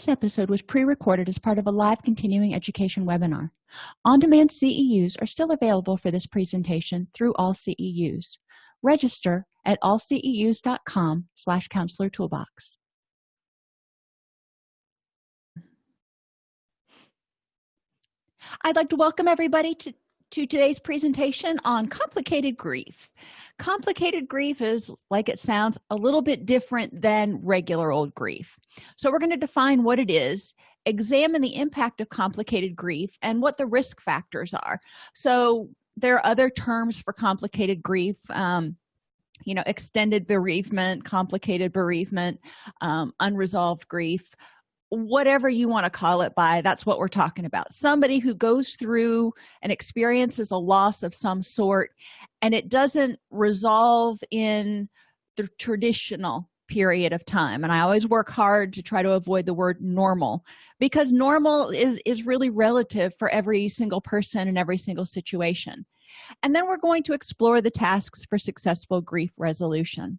this episode was pre-recorded as part of a live continuing education webinar. On-demand ceus are still available for this presentation through all ceus register at allceus.com slash counselor toolbox. I'd like to welcome everybody to to today's presentation on complicated grief. Complicated grief is like it sounds a little bit different than regular old grief. So we're going to define what it is examine the impact of complicated grief and what the risk factors are. So there are other terms for complicated grief um, you know extended bereavement complicated bereavement um, unresolved grief whatever you want to call it by that's what we're talking about. Somebody who goes through and experiences a loss of some sort and it doesn't resolve in the traditional period of time. And i always work hard to try to avoid the word normal because normal is is really relative for every single person and every single situation. And then we're going to explore the tasks for successful grief resolution.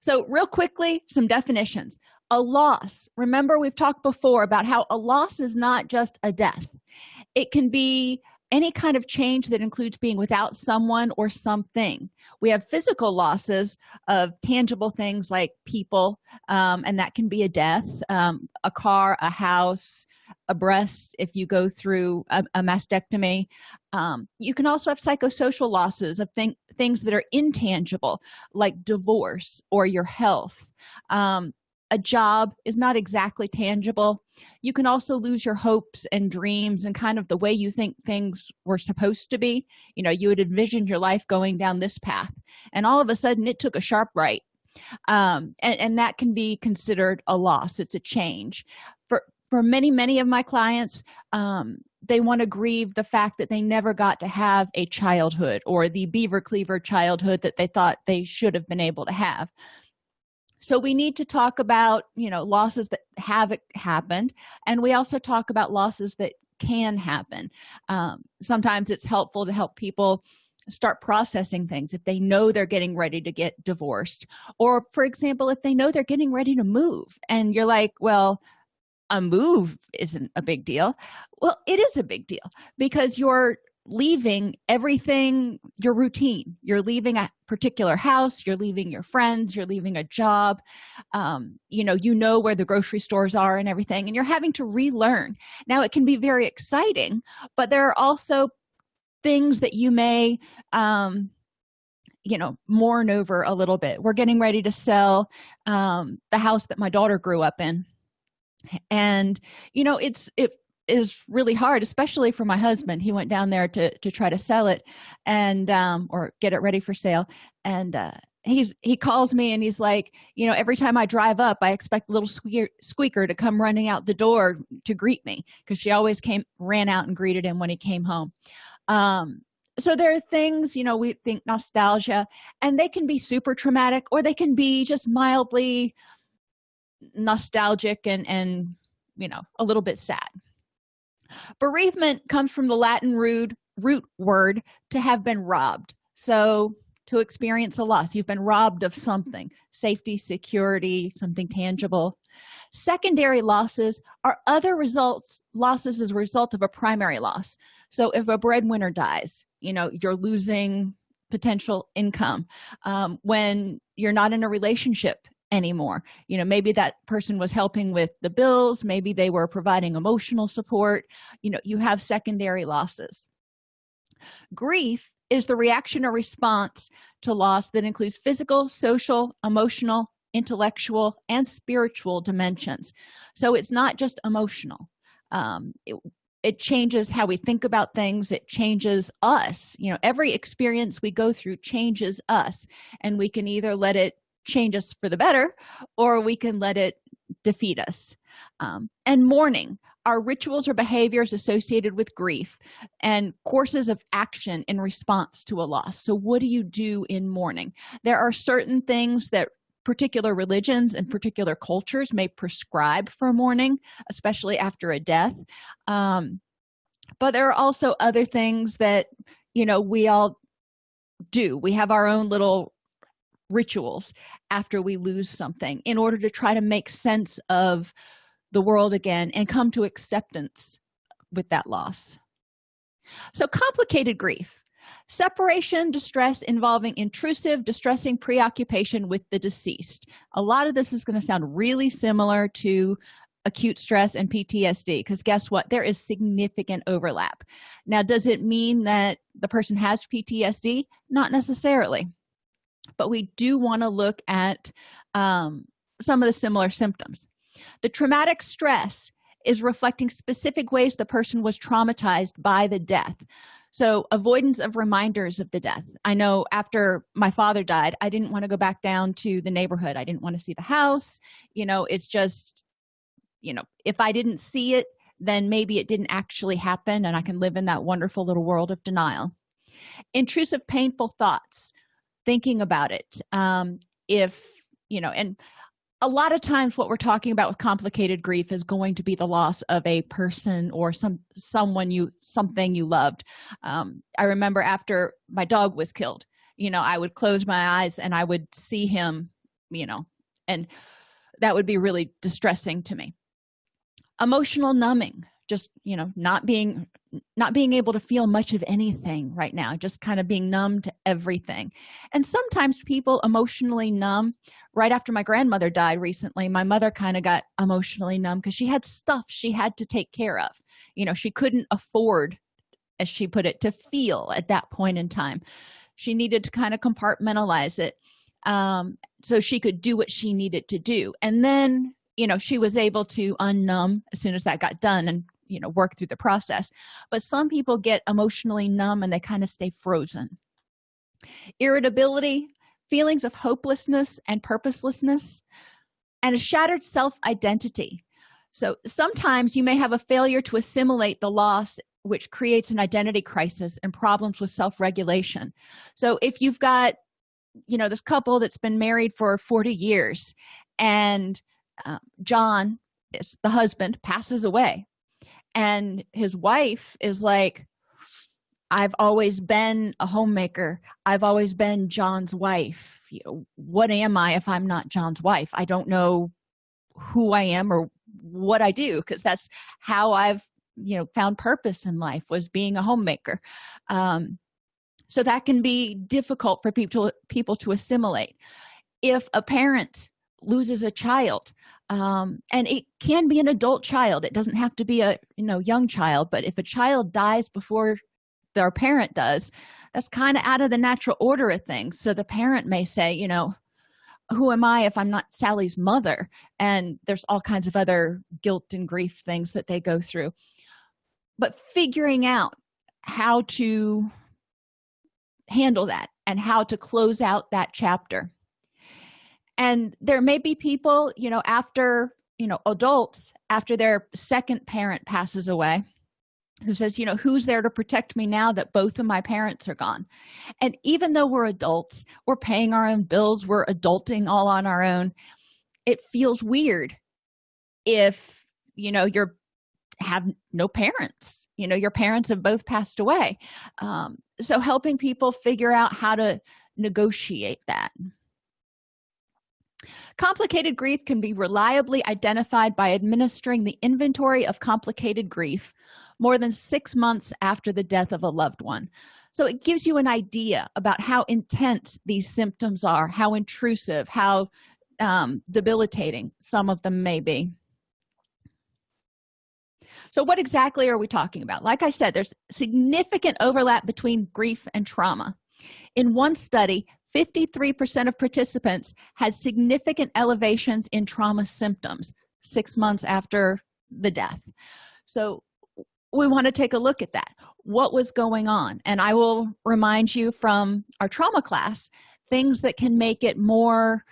So real quickly some definitions a loss. Remember we've talked before about how a loss is not just a death. It can be any kind of change that includes being without someone or something. We have physical losses of tangible things like people um, and that can be a death um, a car a house a breast if you go through a, a mastectomy. Um, you can also have psychosocial losses of thing, things that are intangible like divorce or your health. Um, a job is not exactly tangible. You can also lose your hopes and dreams and kind of the way you think things were supposed to be. You know you had envisioned your life going down this path and all of a sudden it took a sharp right. Um, and, and that can be considered a loss. It's a change. For for many many of my clients um, they want to grieve the fact that they never got to have a childhood or the beaver cleaver childhood that they thought they should have been able to have so we need to talk about you know losses that have happened and we also talk about losses that can happen. Um, sometimes it's helpful to help people start processing things if they know they're getting ready to get divorced or for example if they know they're getting ready to move and you're like well a move isn't a big deal. Well it is a big deal because you're leaving everything your routine. You're leaving a particular house you're leaving your friends you're leaving a job um, you know you know where the grocery stores are and everything and you're having to relearn. Now it can be very exciting but there are also things that you may um, you know mourn over a little bit. We're getting ready to sell um, the house that my daughter grew up in. And you know it's it is really hard especially for my husband. He went down there to to try to sell it and um or get it ready for sale. And uh he's he calls me and he's like you know every time i drive up i expect little squeaker, squeaker to come running out the door to greet me because she always came ran out and greeted him when he came home. Um so there are things you know we think nostalgia and they can be super traumatic or they can be just mildly nostalgic and and you know a little bit sad bereavement comes from the latin root root word to have been robbed. So to experience a loss you've been robbed of something safety security something tangible. Secondary losses are other results losses as a result of a primary loss. So if a breadwinner dies you know you're losing potential income. Um, when you're not in a relationship anymore. You know maybe that person was helping with the bills maybe they were providing emotional support. You know you have secondary losses. Grief is the reaction or response to loss that includes physical social emotional intellectual and spiritual dimensions. So it's not just emotional. Um, it, it changes how we think about things. It changes us. You know every experience we go through changes us and we can either let it change us for the better or we can let it defeat us. Um, and mourning. Are rituals or behaviors associated with grief and courses of action in response to a loss. So what do you do in mourning? There are certain things that particular religions and particular cultures may prescribe for mourning especially after a death. Um, but there are also other things that you know we all do. We have our own little rituals after we lose something in order to try to make sense of the world again and come to acceptance with that loss. So complicated grief. Separation distress involving intrusive distressing preoccupation with the deceased. A lot of this is going to sound really similar to acute stress and ptsd because guess what? There is significant overlap. Now does it mean that the person has ptsd not necessarily but we do want to look at um, some of the similar symptoms. The traumatic stress is reflecting specific ways the person was traumatized by the death. So avoidance of reminders of the death. I know after my father died i didn't want to go back down to the neighborhood. I didn't want to see the house. You know it's just you know if i didn't see it then maybe it didn't actually happen and i can live in that wonderful little world of denial. Intrusive painful thoughts thinking about it um if you know and a lot of times what we're talking about with complicated grief is going to be the loss of a person or some someone you something you loved. Um, i remember after my dog was killed you know i would close my eyes and i would see him you know and that would be really distressing to me. Emotional numbing just you know not being not being able to feel much of anything right now just kind of being numb to everything. And sometimes people emotionally numb right after my grandmother died recently my mother kind of got emotionally numb because she had stuff she had to take care of. You know she couldn't afford as she put it to feel at that point in time. She needed to kind of compartmentalize it um, so she could do what she needed to do. And then you know she was able to unnumb as soon as that got done and you know work through the process but some people get emotionally numb and they kind of stay frozen. Irritability feelings of hopelessness and purposelessness and a shattered self-identity. So sometimes you may have a failure to assimilate the loss which creates an identity crisis and problems with self-regulation. So if you've got you know this couple that's been married for 40 years and uh, john the husband passes away and his wife is like i've always been a homemaker. I've always been john's wife. What am i if i'm not john's wife? I don't know who i am or what i do because that's how i've you know found purpose in life was being a homemaker. Um, so that can be difficult for people people to assimilate. If a parent loses a child um, and it can be an adult child. It doesn't have to be a you know young child but if a child dies before their parent does that's kind of out of the natural order of things. So the parent may say you know who am i if i'm not sally's mother? And there's all kinds of other guilt and grief things that they go through. But figuring out how to handle that and how to close out that chapter and there may be people you know after you know adults after their second parent passes away who says you know who's there to protect me now that both of my parents are gone? And even though we're adults we're paying our own bills we're adulting all on our own it feels weird if you know you're have no parents. You know your parents have both passed away. Um, so helping people figure out how to negotiate that complicated grief can be reliably identified by administering the inventory of complicated grief more than six months after the death of a loved one. So it gives you an idea about how intense these symptoms are how intrusive how um, debilitating some of them may be. So what exactly are we talking about? Like i said there's significant overlap between grief and trauma. In one study 53 percent of participants had significant elevations in trauma symptoms six months after the death. So we want to take a look at that. What was going on? And i will remind you from our trauma class things that can make it more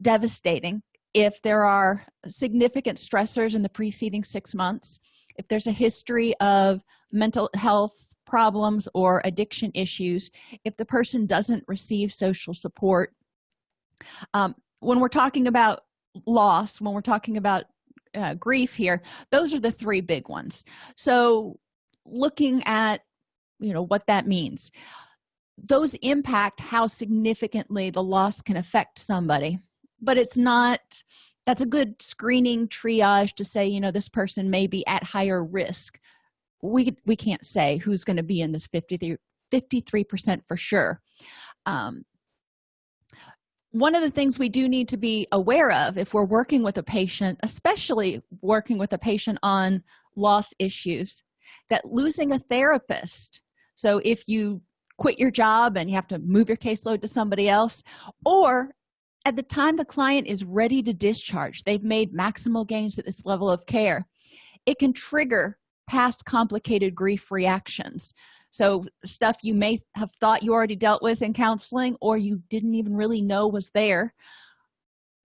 devastating if there are significant stressors in the preceding six months if there's a history of mental health problems or addiction issues if the person doesn't receive social support. Um, when we're talking about loss when we're talking about uh, grief here those are the three big ones. So looking at you know what that means those impact how significantly the loss can affect somebody. But it's not that's a good screening triage to say you know this person may be at higher risk we we can't say who's going to be in this 53 53 percent for sure. Um, one of the things we do need to be aware of if we're working with a patient especially working with a patient on loss issues that losing a therapist so if you quit your job and you have to move your caseload to somebody else or at the time the client is ready to discharge they've made maximal gains at this level of care it can trigger past complicated grief reactions. So stuff you may have thought you already dealt with in counseling or you didn't even really know was there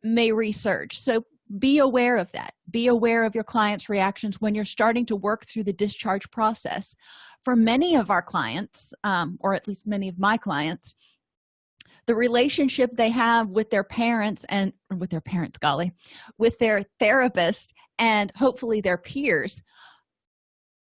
may research so be aware of that. Be aware of your clients reactions when you're starting to work through the discharge process. For many of our clients um, or at least many of my clients the relationship they have with their parents and with their parents golly with their therapist and hopefully their peers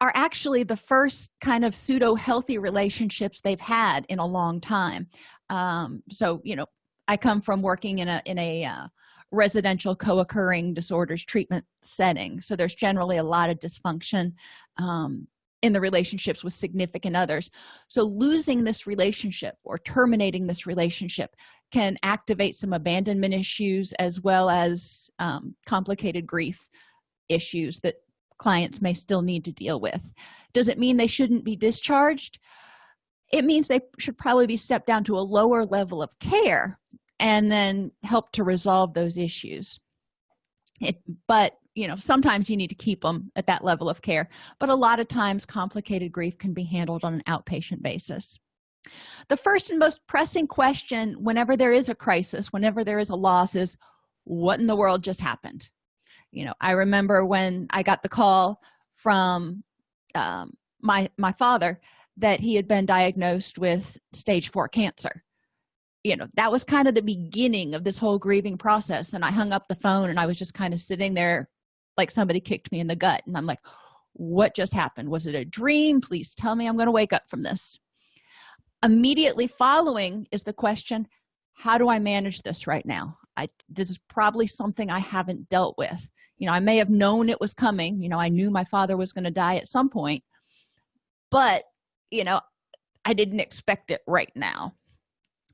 are actually the first kind of pseudo healthy relationships they've had in a long time. Um, so you know i come from working in a in a uh, residential co-occurring disorders treatment setting. So there's generally a lot of dysfunction um, in the relationships with significant others. So losing this relationship or terminating this relationship can activate some abandonment issues as well as um, complicated grief issues that clients may still need to deal with. Does it mean they shouldn't be discharged? It means they should probably be stepped down to a lower level of care and then help to resolve those issues. It, but you know sometimes you need to keep them at that level of care but a lot of times complicated grief can be handled on an outpatient basis. The first and most pressing question whenever there is a crisis whenever there is a loss is what in the world just happened you know i remember when i got the call from um, my my father that he had been diagnosed with stage four cancer. You know that was kind of the beginning of this whole grieving process and i hung up the phone and i was just kind of sitting there like somebody kicked me in the gut and i'm like what just happened? Was it a dream? Please tell me i'm going to wake up from this. Immediately following is the question how do i manage this right now? I this is probably something i haven't dealt with you know i may have known it was coming you know i knew my father was going to die at some point but you know i didn't expect it right now.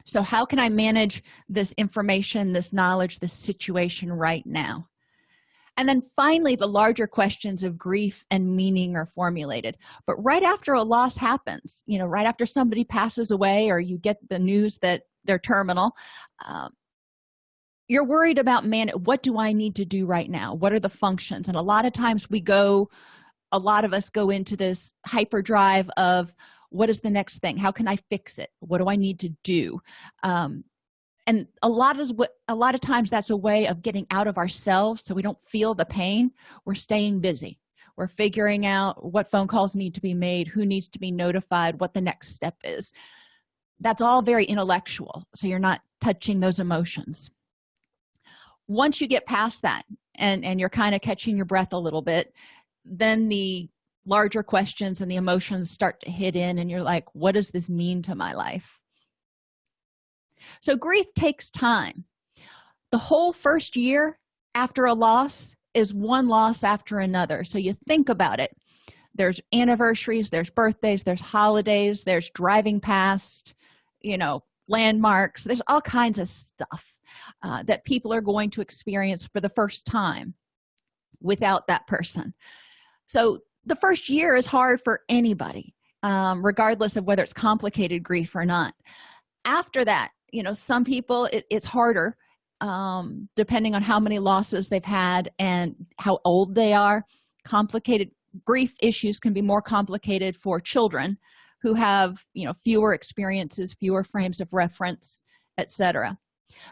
So how can i manage this information this knowledge this situation right now? And then finally the larger questions of grief and meaning are formulated. But right after a loss happens you know right after somebody passes away or you get the news that they're terminal um, you're worried about man what do i need to do right now? What are the functions? And a lot of times we go a lot of us go into this hyperdrive of what is the next thing? How can i fix it? What do i need to do? Um, and a lot of what a lot of times that's a way of getting out of ourselves so we don't feel the pain. We're staying busy. We're figuring out what phone calls need to be made who needs to be notified what the next step is. That's all very intellectual so you're not touching those emotions once you get past that and and you're kind of catching your breath a little bit then the larger questions and the emotions start to hit in and you're like what does this mean to my life? So grief takes time. The whole first year after a loss is one loss after another. So you think about it. There's anniversaries there's birthdays there's holidays there's driving past you know landmarks there's all kinds of stuff uh, that people are going to experience for the first time without that person. So the first year is hard for anybody um, regardless of whether it's complicated grief or not. After that you know some people it, it's harder um, depending on how many losses they've had and how old they are. Complicated grief issues can be more complicated for children who have you know fewer experiences fewer frames of reference etc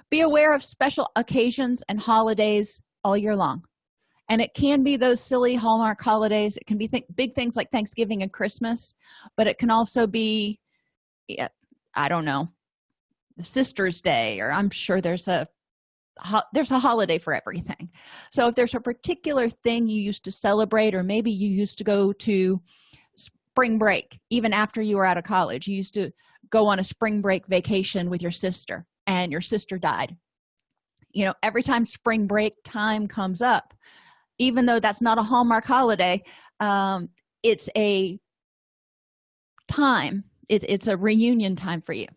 be aware of special occasions and holidays all year long. And it can be those silly hallmark holidays. It can be th big things like thanksgiving and christmas but it can also be yeah, i don't know sister's day or i'm sure there's a there's a holiday for everything. So if there's a particular thing you used to celebrate or maybe you used to go to spring break even after you were out of college you used to go on a spring break vacation with your sister and your sister died. You know every time spring break time comes up even though that's not a hallmark holiday um, it's a time it, it's a reunion time for you.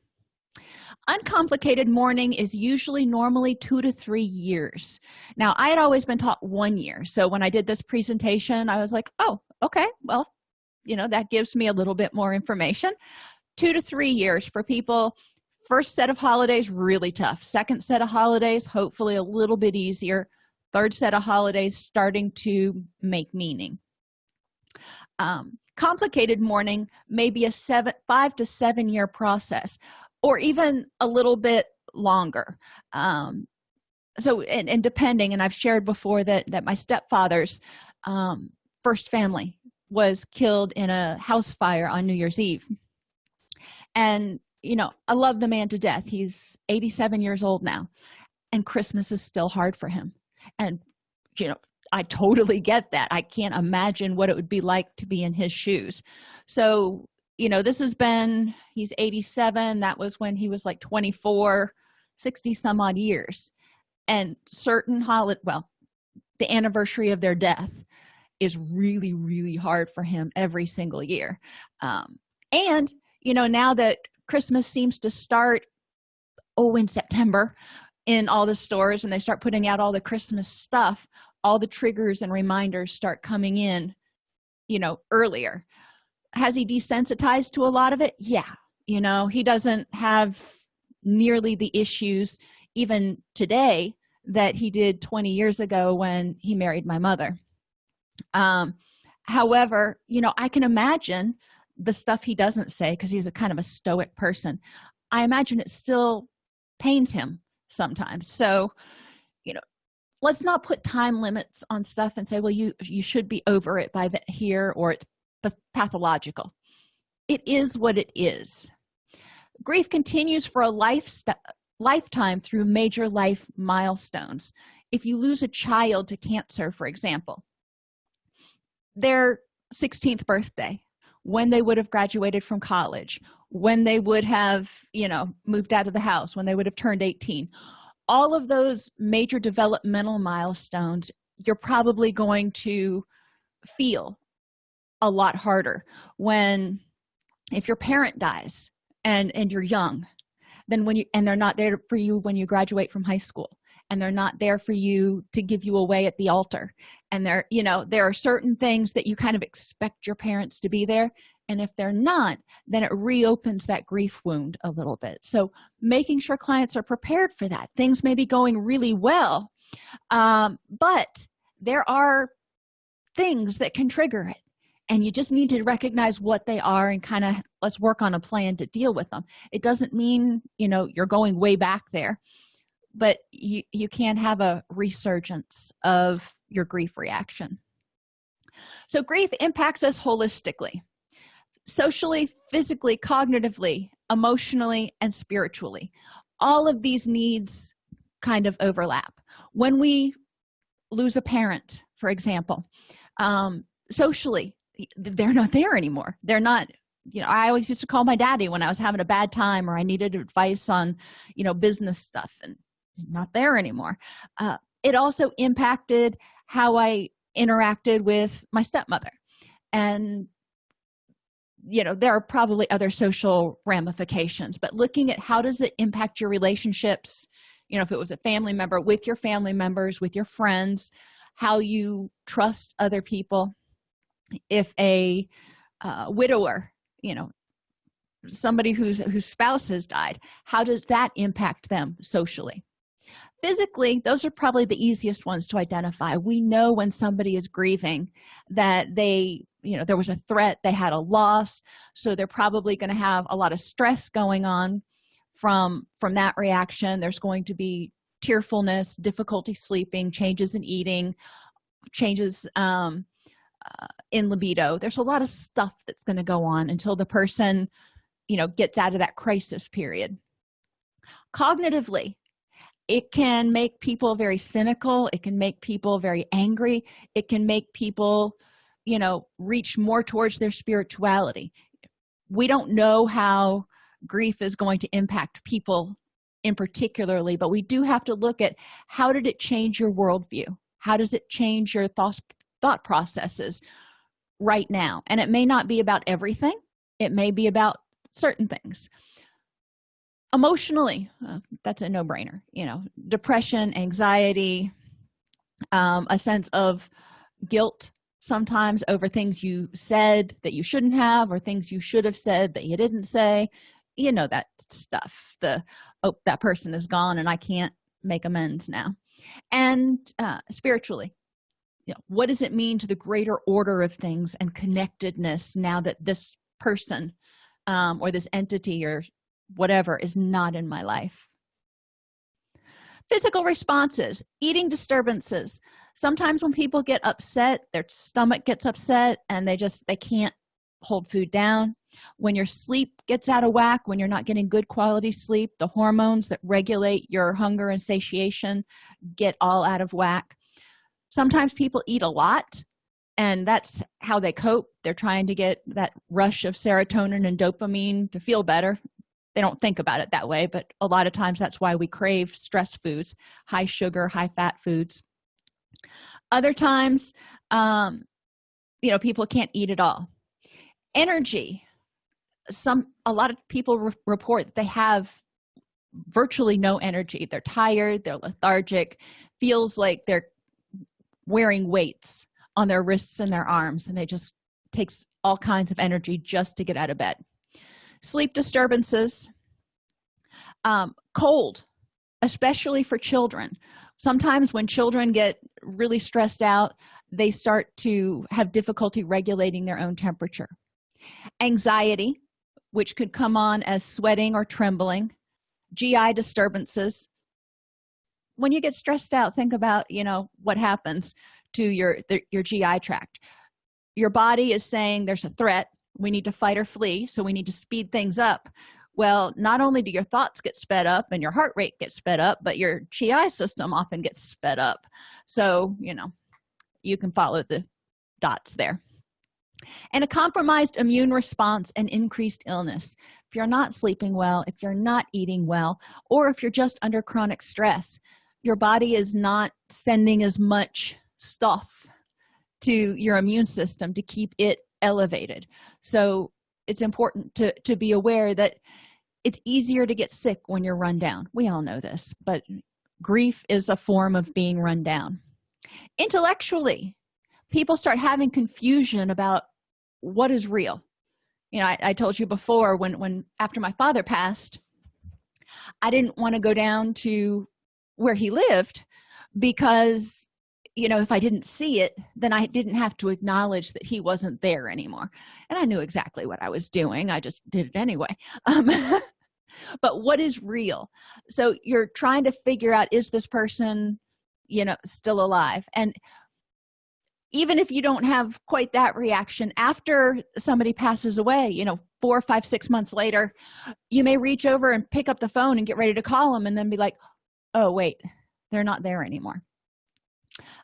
Uncomplicated mourning is usually normally two to three years. Now i had always been taught one year so when i did this presentation i was like oh okay well you know that gives me a little bit more information. Two to three years for people first set of holidays really tough. Second set of holidays hopefully a little bit easier. Third set of holidays starting to make meaning. Um, complicated mourning may be a seven five to seven year process or even a little bit longer. Um, so and, and, depending and i've shared before that that my stepfather's um, first family was killed in a house fire on new year's eve. And you know i love the man to death. He's 87 years old now and christmas is still hard for him. And you know i totally get that. I can't imagine what it would be like to be in his shoes. So you know this has been he's 87 that was when he was like 24 60 some odd years. And certain holiday well the anniversary of their death is really really hard for him every single year. Um, and you know now that christmas seems to start oh in september in all the stores and they start putting out all the christmas stuff all the triggers and reminders start coming in you know earlier. Has he desensitized to a lot of it? Yeah you know he doesn't have nearly the issues even today that he did 20 years ago when he married my mother. Um however you know i can imagine the stuff he doesn't say because he's a kind of a stoic person i imagine it still pains him sometimes. So you know let's not put time limits on stuff and say well you you should be over it by the here or it's pathological. It is what it is. Grief continues for a life lifetime through major life milestones. If you lose a child to cancer for example their 16th birthday when they would have graduated from college when they would have you know moved out of the house when they would have turned 18 all of those major developmental milestones you're probably going to feel a lot harder when if your parent dies and and you're young then when you and they're not there for you when you graduate from high school and they're not there for you to give you away at the altar and there you know there are certain things that you kind of expect your parents to be there and if they're not then it reopens that grief wound a little bit. So making sure clients are prepared for that. Things may be going really well um, but there are things that can trigger it and you just need to recognize what they are and kind of let's work on a plan to deal with them. It doesn't mean you know you're going way back there but you you can have a resurgence of your grief reaction. So grief impacts us holistically socially physically cognitively emotionally and spiritually. All of these needs kind of overlap. When we lose a parent for example um, socially they're not there anymore. They're not you know i always used to call my daddy when i was having a bad time or i needed advice on you know business stuff and not there anymore. Uh, it also impacted how i interacted with my stepmother. And you know there are probably other social ramifications but looking at how does it impact your relationships you know if it was a family member with your family members with your friends how you trust other people. If a uh, widower you know somebody whose whose spouse has died how does that impact them socially physically those are probably the easiest ones to identify. We know when somebody is grieving that they you know there was a threat they had a loss so they're probably going to have a lot of stress going on from from that reaction. There's going to be tearfulness difficulty sleeping changes in eating changes um, uh, in libido. There's a lot of stuff that's going to go on until the person you know gets out of that crisis period. Cognitively it can make people very cynical. It can make people very angry. It can make people you know reach more towards their spirituality. We don't know how grief is going to impact people in particularly but we do have to look at how did it change your worldview? How does it change your thoughts thought processes right now? And it may not be about everything. It may be about certain things emotionally uh, that's a no-brainer you know depression anxiety um, a sense of guilt sometimes over things you said that you shouldn't have or things you should have said that you didn't say you know that stuff the oh that person is gone and i can't make amends now. And uh, spiritually you know, what does it mean to the greater order of things and connectedness now that this person um, or this entity or whatever is not in my life. Physical responses eating disturbances. Sometimes when people get upset their stomach gets upset and they just they can't hold food down. When your sleep gets out of whack when you're not getting good quality sleep the hormones that regulate your hunger and satiation get all out of whack. Sometimes people eat a lot and that's how they cope. They're trying to get that rush of serotonin and dopamine to feel better they don't think about it that way but a lot of times that's why we crave stress foods high sugar high fat foods. Other times um you know people can't eat at all. Energy. Some a lot of people re report they have virtually no energy. They're tired they're lethargic feels like they're wearing weights on their wrists and their arms and it just takes all kinds of energy just to get out of bed sleep disturbances um, cold especially for children. Sometimes when children get really stressed out they start to have difficulty regulating their own temperature. Anxiety which could come on as sweating or trembling gi disturbances. When you get stressed out think about you know what happens to your the, your gi tract. Your body is saying there's a threat we need to fight or flee so we need to speed things up. Well not only do your thoughts get sped up and your heart rate gets sped up but your gi system often gets sped up. So you know you can follow the dots there. And a compromised immune response and increased illness. If you're not sleeping well if you're not eating well or if you're just under chronic stress your body is not sending as much stuff to your immune system to keep it elevated. So it's important to to be aware that it's easier to get sick when you're run down. We all know this but grief is a form of being run down. Intellectually people start having confusion about what is real. You know I, I, told you before when when after my father passed i didn't want to go down to where he lived because you know if i didn't see it then i didn't have to acknowledge that he wasn't there anymore. And i knew exactly what i was doing. I just did it anyway. Um, but what is real? So you're trying to figure out is this person you know still alive? And even if you don't have quite that reaction after somebody passes away you know four five six months later you may reach over and pick up the phone and get ready to call them and then be like oh wait they're not there anymore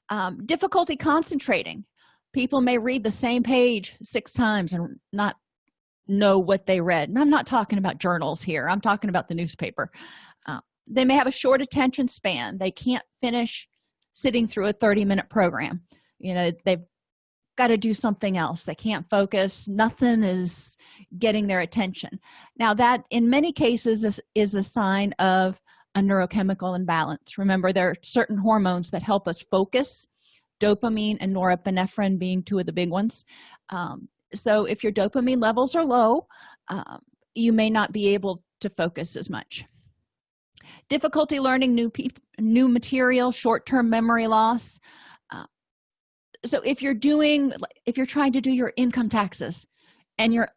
um, difficulty concentrating. People may read the same page six times and not know what they read. And i'm not talking about journals here. I'm talking about the newspaper. Uh, they may have a short attention span. They can't finish sitting through a 30 minute program. You know they've got to do something else. They can't focus. Nothing is getting their attention. Now that in many cases is, is a sign of a neurochemical imbalance. Remember there are certain hormones that help us focus dopamine and norepinephrine being two of the big ones. Um, so if your dopamine levels are low um, you may not be able to focus as much. Difficulty learning new new material short-term memory loss. Uh, so if you're doing if you're trying to do your income taxes and you're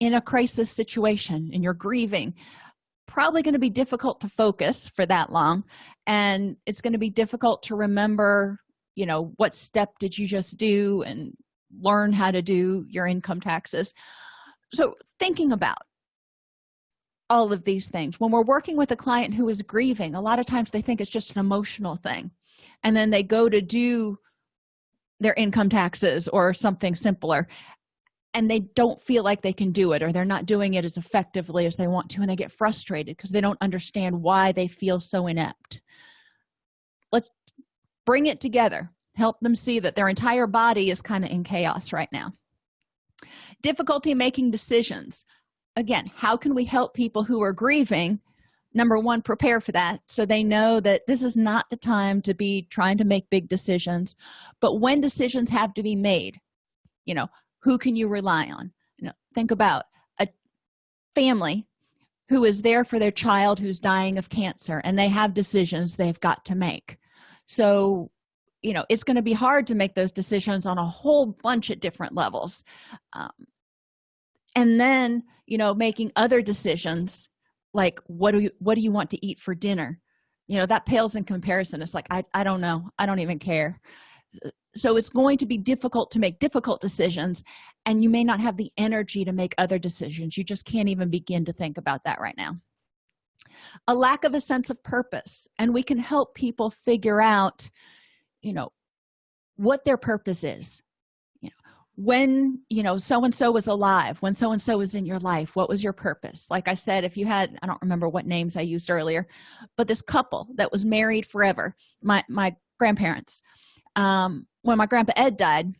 in a crisis situation and you're grieving probably going to be difficult to focus for that long and it's going to be difficult to remember you know what step did you just do and learn how to do your income taxes. So thinking about all of these things when we're working with a client who is grieving a lot of times they think it's just an emotional thing and then they go to do their income taxes or something simpler and they don't feel like they can do it or they're not doing it as effectively as they want to and they get frustrated because they don't understand why they feel so inept. Let's bring it together. Help them see that their entire body is kind of in chaos right now. Difficulty making decisions. Again how can we help people who are grieving? Number one prepare for that so they know that this is not the time to be trying to make big decisions but when decisions have to be made you know who can you rely on? You know think about a family who is there for their child who's dying of cancer and they have decisions they've got to make. So you know it's going to be hard to make those decisions on a whole bunch of different levels. Um, and then you know making other decisions like what do you what do you want to eat for dinner? You know that pales in comparison. It's like i, I don't know. I don't even care so it's going to be difficult to make difficult decisions and you may not have the energy to make other decisions. You just can't even begin to think about that right now. A lack of a sense of purpose and we can help people figure out you know what their purpose is. You know when you know so and so was alive when so and so was in your life what was your purpose? Like i said if you had i don't remember what names i used earlier but this couple that was married forever my my grandparents um when my grandpa ed died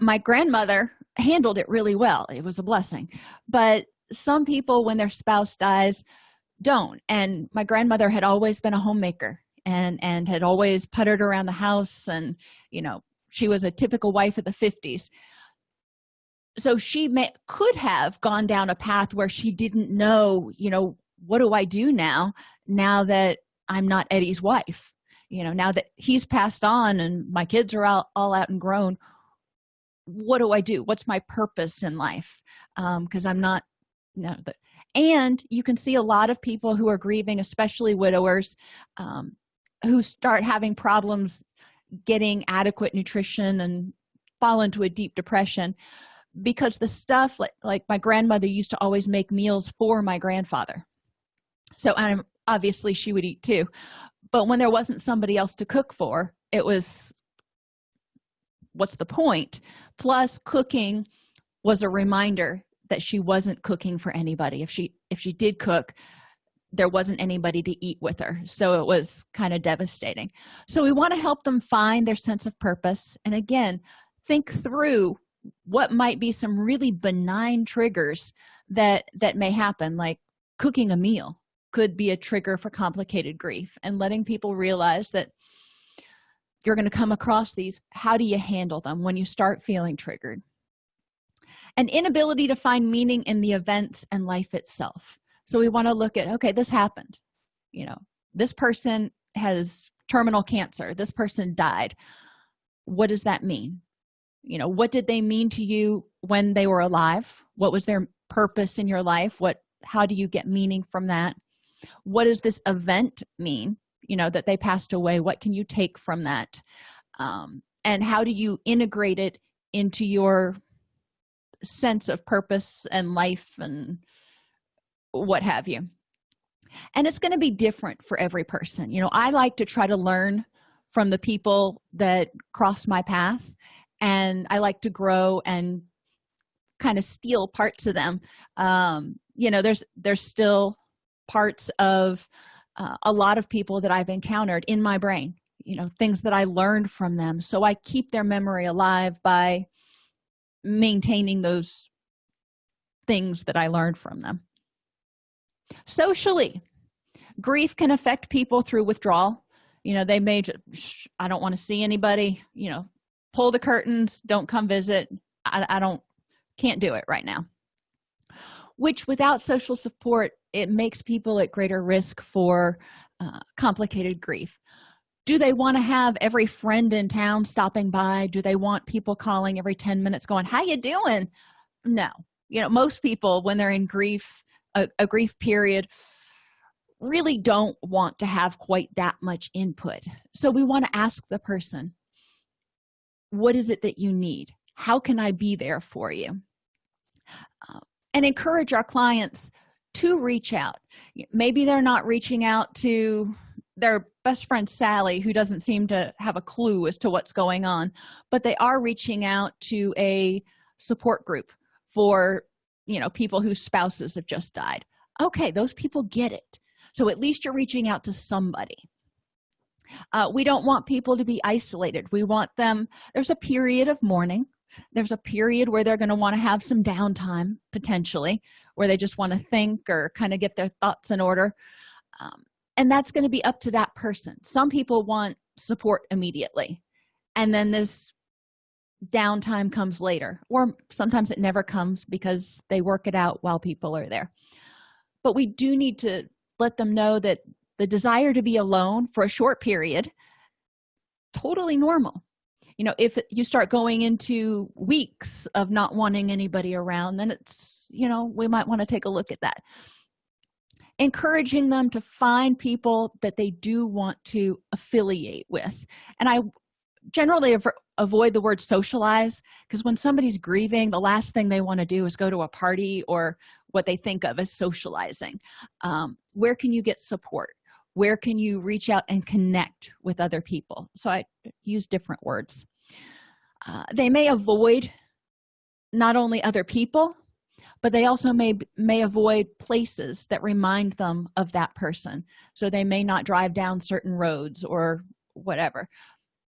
my grandmother handled it really well. It was a blessing. But some people when their spouse dies don't. And my grandmother had always been a homemaker and and had always puttered around the house and you know she was a typical wife of the 50s so she may could have gone down a path where she didn't know you know what do i do now now that i'm not eddie's wife you know now that he's passed on and my kids are all, all out and grown what do i do? What's my purpose in life? Because um, i'm not know the, and you can see a lot of people who are grieving especially widowers um, who start having problems getting adequate nutrition and fall into a deep depression because the stuff like, like my grandmother used to always make meals for my grandfather. So i'm obviously she would eat too but when there wasn't somebody else to cook for it was what's the point? Plus cooking was a reminder that she wasn't cooking for anybody. If she if she did cook there wasn't anybody to eat with her. So it was kind of devastating. So we want to help them find their sense of purpose. And again think through what might be some really benign triggers that that may happen like cooking a meal could be a trigger for complicated grief and letting people realize that you're going to come across these how do you handle them when you start feeling triggered? An inability to find meaning in the events and life itself. So we want to look at okay this happened. You know this person has terminal cancer. This person died. What does that mean? You know what did they mean to you when they were alive? What was their purpose in your life? What how do you get meaning from that what does this event mean? You know that they passed away what can you take from that? Um, and how do you integrate it into your sense of purpose and life and what have you? And it's going to be different for every person. You know i like to try to learn from the people that cross my path and i like to grow and kind of steal parts of them. Um you know there's there's still parts of uh, a lot of people that i've encountered in my brain you know things that i learned from them. So i keep their memory alive by maintaining those things that i learned from them. Socially grief can affect people through withdrawal. You know they may just i don't want to see anybody you know pull the curtains don't come visit. I, I don't can't do it right now. Which without social support it makes people at greater risk for uh, complicated grief. Do they want to have every friend in town stopping by? Do they want people calling every 10 minutes going how you doing? No. You know most people when they're in grief a, a grief period really don't want to have quite that much input. So we want to ask the person what is it that you need? How can i be there for you? Uh, and encourage our clients to reach out. Maybe they're not reaching out to their best friend sally who doesn't seem to have a clue as to what's going on but they are reaching out to a support group for you know people whose spouses have just died. Okay those people get it. So at least you're reaching out to somebody. Uh, we don't want people to be isolated. We want them there's a period of mourning there's a period where they're going to want to have some downtime potentially where they just want to think or kind of get their thoughts in order. Um, and that's going to be up to that person. Some people want support immediately and then this downtime comes later or sometimes it never comes because they work it out while people are there. But we do need to let them know that the desire to be alone for a short period totally normal you know if you start going into weeks of not wanting anybody around then it's you know we might want to take a look at that. Encouraging them to find people that they do want to affiliate with. And i generally avoid the word socialize because when somebody's grieving the last thing they want to do is go to a party or what they think of as socializing. Um, where can you get support? Where can you reach out and connect with other people? So i use different words uh, they may avoid not only other people but they also may may avoid places that remind them of that person. So they may not drive down certain roads or whatever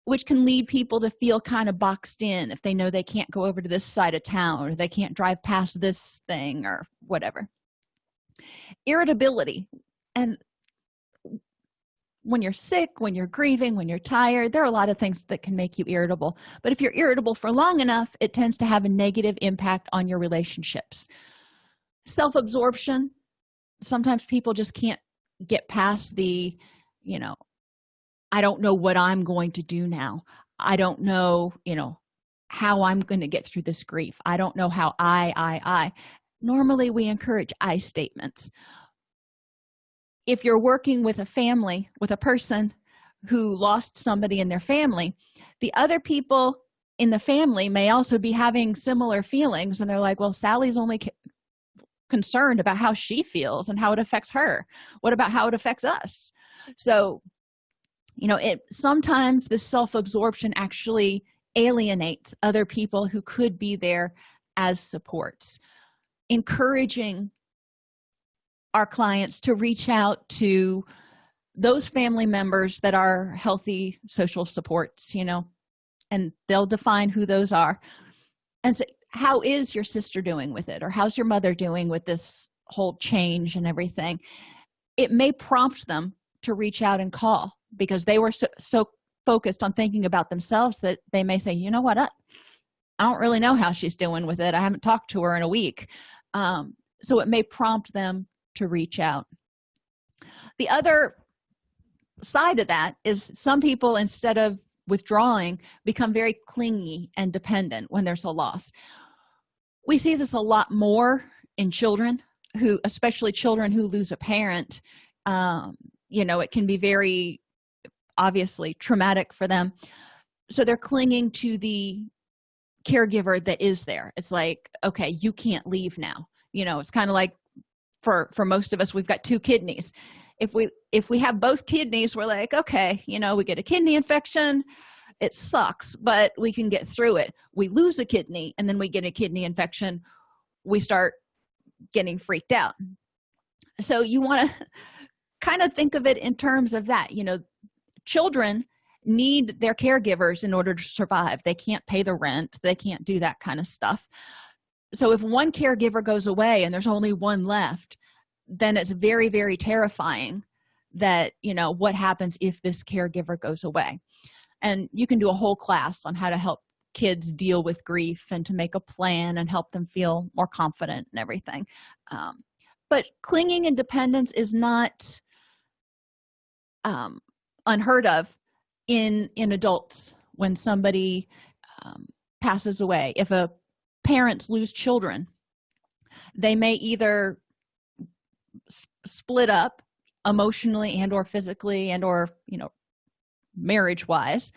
which can lead people to feel kind of boxed in if they know they can't go over to this side of town or they can't drive past this thing or whatever. Irritability. And when you're sick when you're grieving when you're tired there are a lot of things that can make you irritable. But if you're irritable for long enough it tends to have a negative impact on your relationships. Self-absorption. Sometimes people just can't get past the you know i don't know what i'm going to do now. I don't know you know how i'm going to get through this grief. I don't know how i i i. Normally we encourage i statements if you're working with a family with a person who lost somebody in their family the other people in the family may also be having similar feelings and they're like well sally's only concerned about how she feels and how it affects her. What about how it affects us? So you know it sometimes this self-absorption actually alienates other people who could be there as supports. Encouraging our clients to reach out to those family members that are healthy social supports you know and they'll define who those are. And say how is your sister doing with it? Or how's your mother doing with this whole change and everything? It may prompt them to reach out and call because they were so, so focused on thinking about themselves that they may say you know what? I, I don't really know how she's doing with it. I haven't talked to her in a week. Um, so it may prompt them to reach out. The other side of that is some people instead of withdrawing become very clingy and dependent when there's a loss we see this a lot more in children who especially children who lose a parent um, you know it can be very obviously traumatic for them. So they're clinging to the caregiver that is there. It's like okay you can't leave now. You know it's kind of like for for most of us we've got two kidneys. If we if we have both kidneys we're like okay you know we get a kidney infection it sucks but we can get through it. We lose a kidney and then we get a kidney infection we start getting freaked out. So you want to kind of think of it in terms of that you know children need their caregivers in order to survive. They can't pay the rent they can't do that kind of stuff so if one caregiver goes away and there's only one left then it's very very terrifying that you know what happens if this caregiver goes away. And you can do a whole class on how to help kids deal with grief and to make a plan and help them feel more confident and everything. Um, but clinging and dependence is not um, unheard of in in adults when somebody um, passes away. If a parents lose children they may either split up emotionally and or physically and or you know marriage wise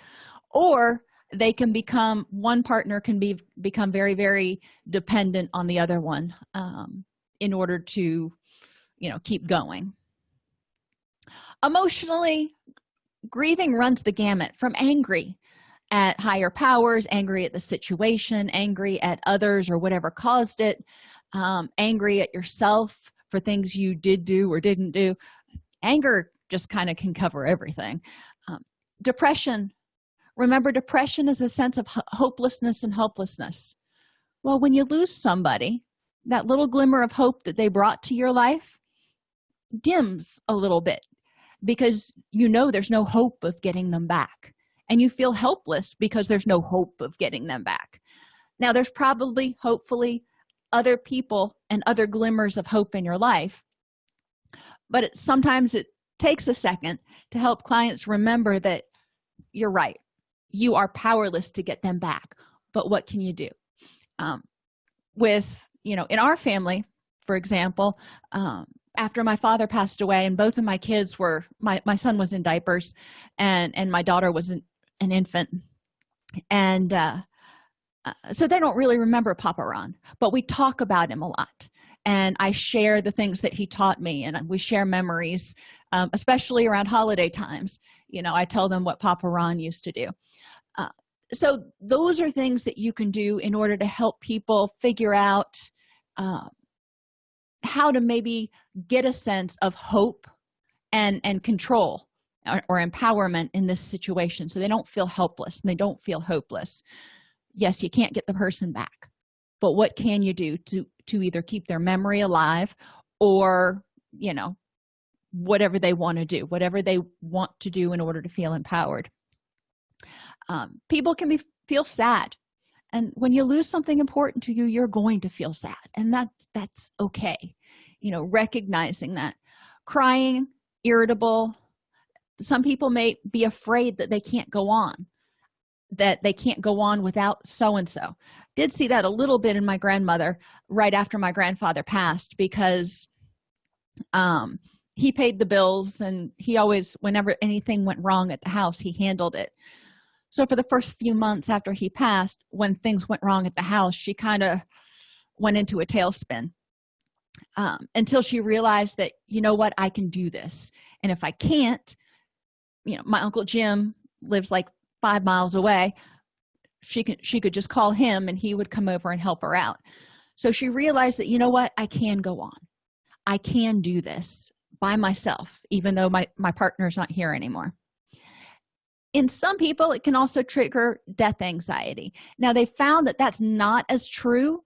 or they can become one partner can be become very very dependent on the other one um, in order to you know keep going. Emotionally grieving runs the gamut from angry at higher powers angry at the situation angry at others or whatever caused it um, angry at yourself for things you did do or didn't do. Anger just kind of can cover everything. Um, depression. Remember depression is a sense of hopelessness and helplessness. Well when you lose somebody that little glimmer of hope that they brought to your life dims a little bit because you know there's no hope of getting them back and you feel helpless because there's no hope of getting them back. Now there's probably hopefully other people and other glimmers of hope in your life but it, sometimes it takes a second to help clients remember that you're right. You are powerless to get them back but what can you do? Um, with you know in our family for example um, after my father passed away and both of my kids were my, my son was in diapers and and my daughter was an, an infant. And uh, uh, so they don't really remember papa ron but we talk about him a lot. And i share the things that he taught me and we share memories um, especially around holiday times. You know i tell them what papa ron used to do. Uh, so those are things that you can do in order to help people figure out uh, how to maybe get a sense of hope and and control or, or empowerment in this situation. So they don't feel helpless. And they don't feel hopeless. Yes you can't get the person back but what can you do to to either keep their memory alive or you know whatever they want to do whatever they want to do in order to feel empowered? Um, people can be feel sad and when you lose something important to you you're going to feel sad and that's that's okay. You know recognizing that. Crying irritable some people may be afraid that they can't go on that they can't go on without so and so did see that a little bit in my grandmother right after my grandfather passed because um he paid the bills and he always whenever anything went wrong at the house he handled it. So for the first few months after he passed when things went wrong at the house she kind of went into a tailspin um, until she realized that you know what? I can do this. And if i can't you know my uncle jim lives like five miles away. She could she could just call him and he would come over and help her out. So she realized that you know what? I can go on. I can do this by myself even though my my partner's not here anymore. In some people it can also trigger death anxiety. Now they found that that's not as true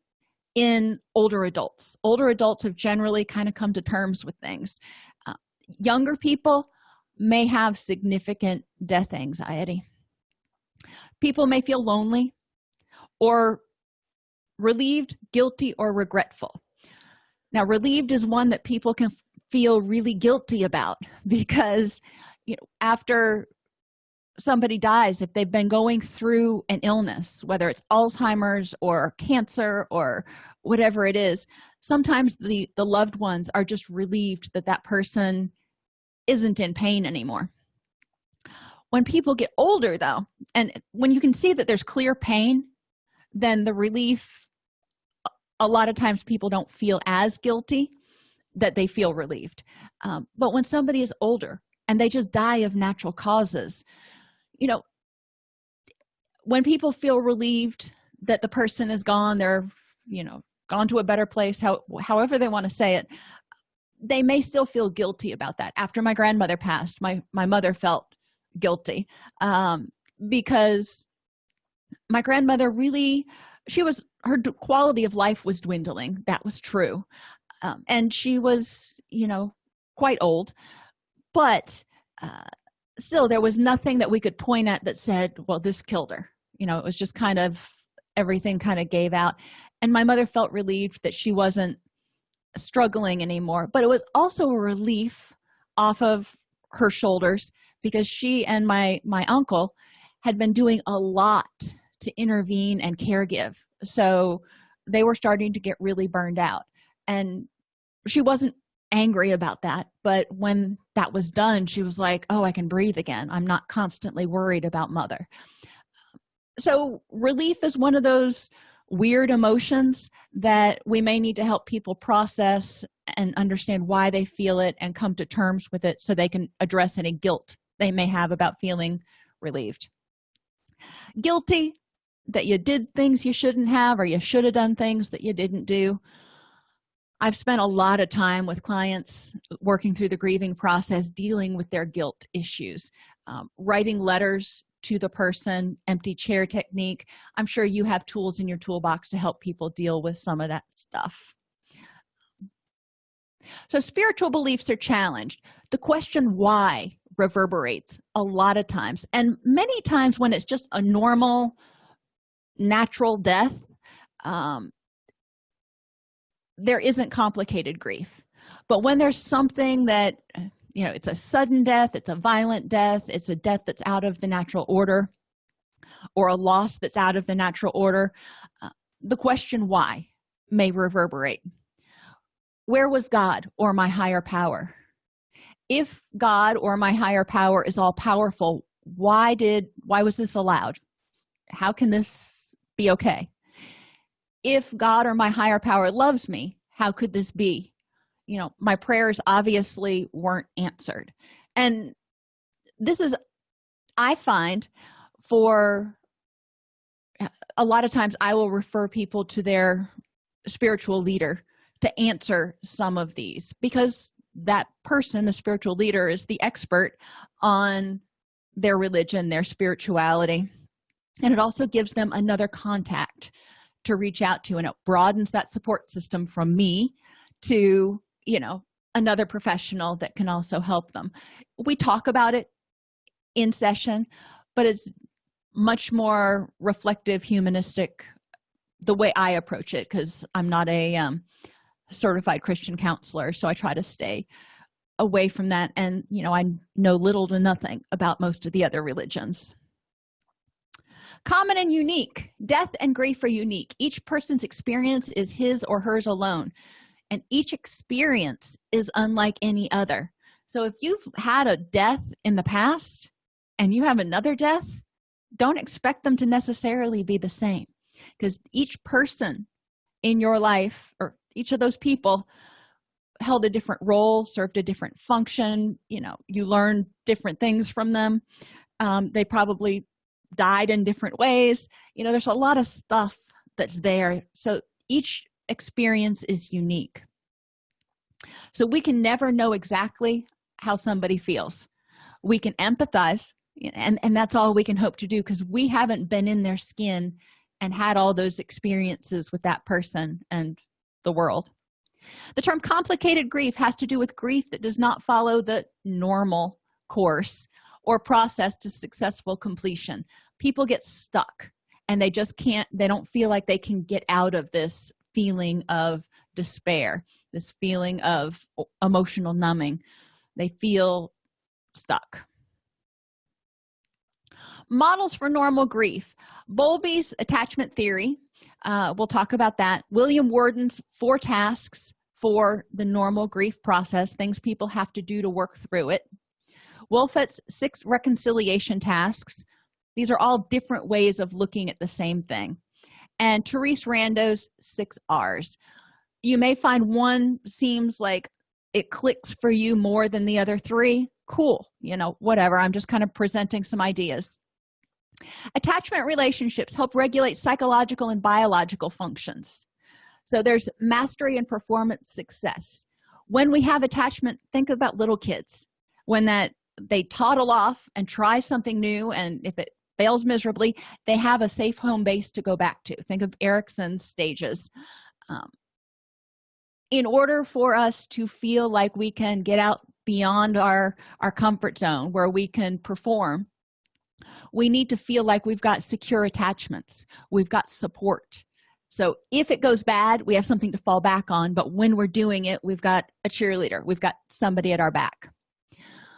in older adults. Older adults have generally kind of come to terms with things. Uh, younger people may have significant death anxiety. People may feel lonely or relieved guilty or regretful. Now relieved is one that people can feel really guilty about because you know after somebody dies if they've been going through an illness whether it's alzheimer's or cancer or whatever it is sometimes the the loved ones are just relieved that that person isn't in pain anymore. When people get older though and when you can see that there's clear pain then the relief a lot of times people don't feel as guilty that they feel relieved. Um, but when somebody is older and they just die of natural causes you know when people feel relieved that the person is gone they're you know gone to a better place how, however they want to say it they may still feel guilty about that. After my grandmother passed my my mother felt guilty um, because my grandmother really she was her quality of life was dwindling. That was true. Um, and she was you know quite old. But uh, still there was nothing that we could point at that said well this killed her. You know it was just kind of everything kind of gave out. And my mother felt relieved that she wasn't struggling anymore but it was also a relief off of her shoulders because she and my my uncle had been doing a lot to intervene and care give so they were starting to get really burned out. And she wasn't angry about that but when that was done she was like oh i can breathe again. I'm not constantly worried about mother. So relief is one of those weird emotions that we may need to help people process and understand why they feel it and come to terms with it so they can address any guilt they may have about feeling relieved. Guilty that you did things you shouldn't have or you should have done things that you didn't do. I've spent a lot of time with clients working through the grieving process dealing with their guilt issues um, writing letters to the person empty chair technique. I'm sure you have tools in your toolbox to help people deal with some of that stuff. So spiritual beliefs are challenged. The question why reverberates a lot of times and many times when it's just a normal natural death um, there isn't complicated grief. But when there's something that you know it's a sudden death it's a violent death it's a death that's out of the natural order or a loss that's out of the natural order. Uh, the question why may reverberate. Where was god or my higher power? If god or my higher power is all powerful why did why was this allowed? How can this be okay? If god or my higher power loves me how could this be you know my prayers obviously weren't answered. And this is i find for a lot of times i will refer people to their spiritual leader to answer some of these because that person the spiritual leader is the expert on their religion their spirituality. And it also gives them another contact to reach out to. And it broadens that support system from me to you know another professional that can also help them. We talk about it in session but it's much more reflective humanistic the way i approach it because i'm not a um, certified christian counselor so i try to stay away from that and you know i know little to nothing about most of the other religions. Common and unique. Death and grief are unique. Each person's experience is his or hers alone and each experience is unlike any other. So if you've had a death in the past and you have another death don't expect them to necessarily be the same because each person in your life or each of those people held a different role served a different function you know you learn different things from them. Um, they probably died in different ways. You know there's a lot of stuff that's there. So each experience is unique. So we can never know exactly how somebody feels. We can empathize and and that's all we can hope to do because we haven't been in their skin and had all those experiences with that person and the world. The term complicated grief has to do with grief that does not follow the normal course or process to successful completion. People get stuck and they just can't they don't feel like they can get out of this feeling of despair this feeling of emotional numbing. They feel stuck. Models for normal grief. Bowlby's attachment theory uh, we'll talk about that. William worden's four tasks for the normal grief process things people have to do to work through it. Wolfelt's six reconciliation tasks. These are all different ways of looking at the same thing and therese rando's six r's. You may find one seems like it clicks for you more than the other three. Cool you know whatever. I'm just kind of presenting some ideas. Attachment relationships help regulate psychological and biological functions. So there's mastery and performance success. When we have attachment think about little kids. When that they toddle off and try something new and if it fails miserably they have a safe home base to go back to. Think of erikson's stages. Um, in order for us to feel like we can get out beyond our our comfort zone where we can perform we need to feel like we've got secure attachments. We've got support. So if it goes bad we have something to fall back on but when we're doing it we've got a cheerleader. We've got somebody at our back.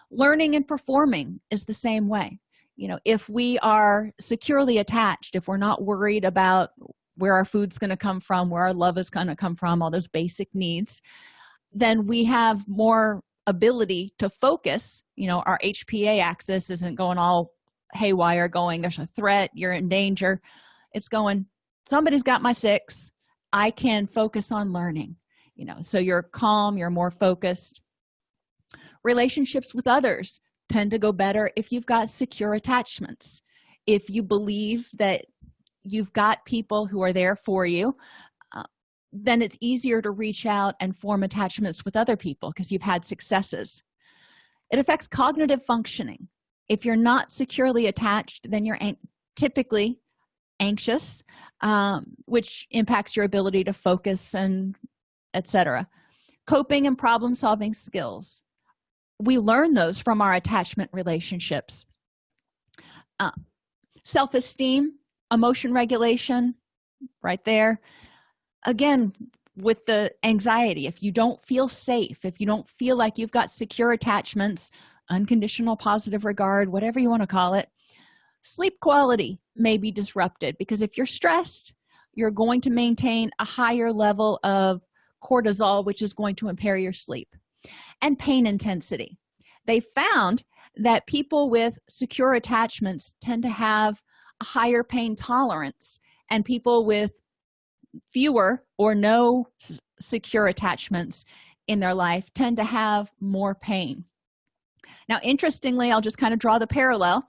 Learning and performing is the same way you know if we are securely attached if we're not worried about where our food's going to come from where our love is going to come from all those basic needs then we have more ability to focus. You know our hpa axis isn't going all haywire going there's a threat you're in danger. It's going somebody's got my six. I can focus on learning. You know so you're calm you're more focused. Relationships with others tend to go better if you've got secure attachments. If you believe that you've got people who are there for you uh, then it's easier to reach out and form attachments with other people because you've had successes. It affects cognitive functioning. If you're not securely attached then you're an typically anxious um, which impacts your ability to focus and etc coping and problem solving skills we learn those from our attachment relationships. Uh, self-esteem emotion regulation right there. Again with the anxiety if you don't feel safe if you don't feel like you've got secure attachments unconditional positive regard whatever you want to call it sleep quality may be disrupted because if you're stressed you're going to maintain a higher level of cortisol which is going to impair your sleep and pain intensity. They found that people with secure attachments tend to have a higher pain tolerance and people with fewer or no secure attachments in their life tend to have more pain. Now interestingly i'll just kind of draw the parallel.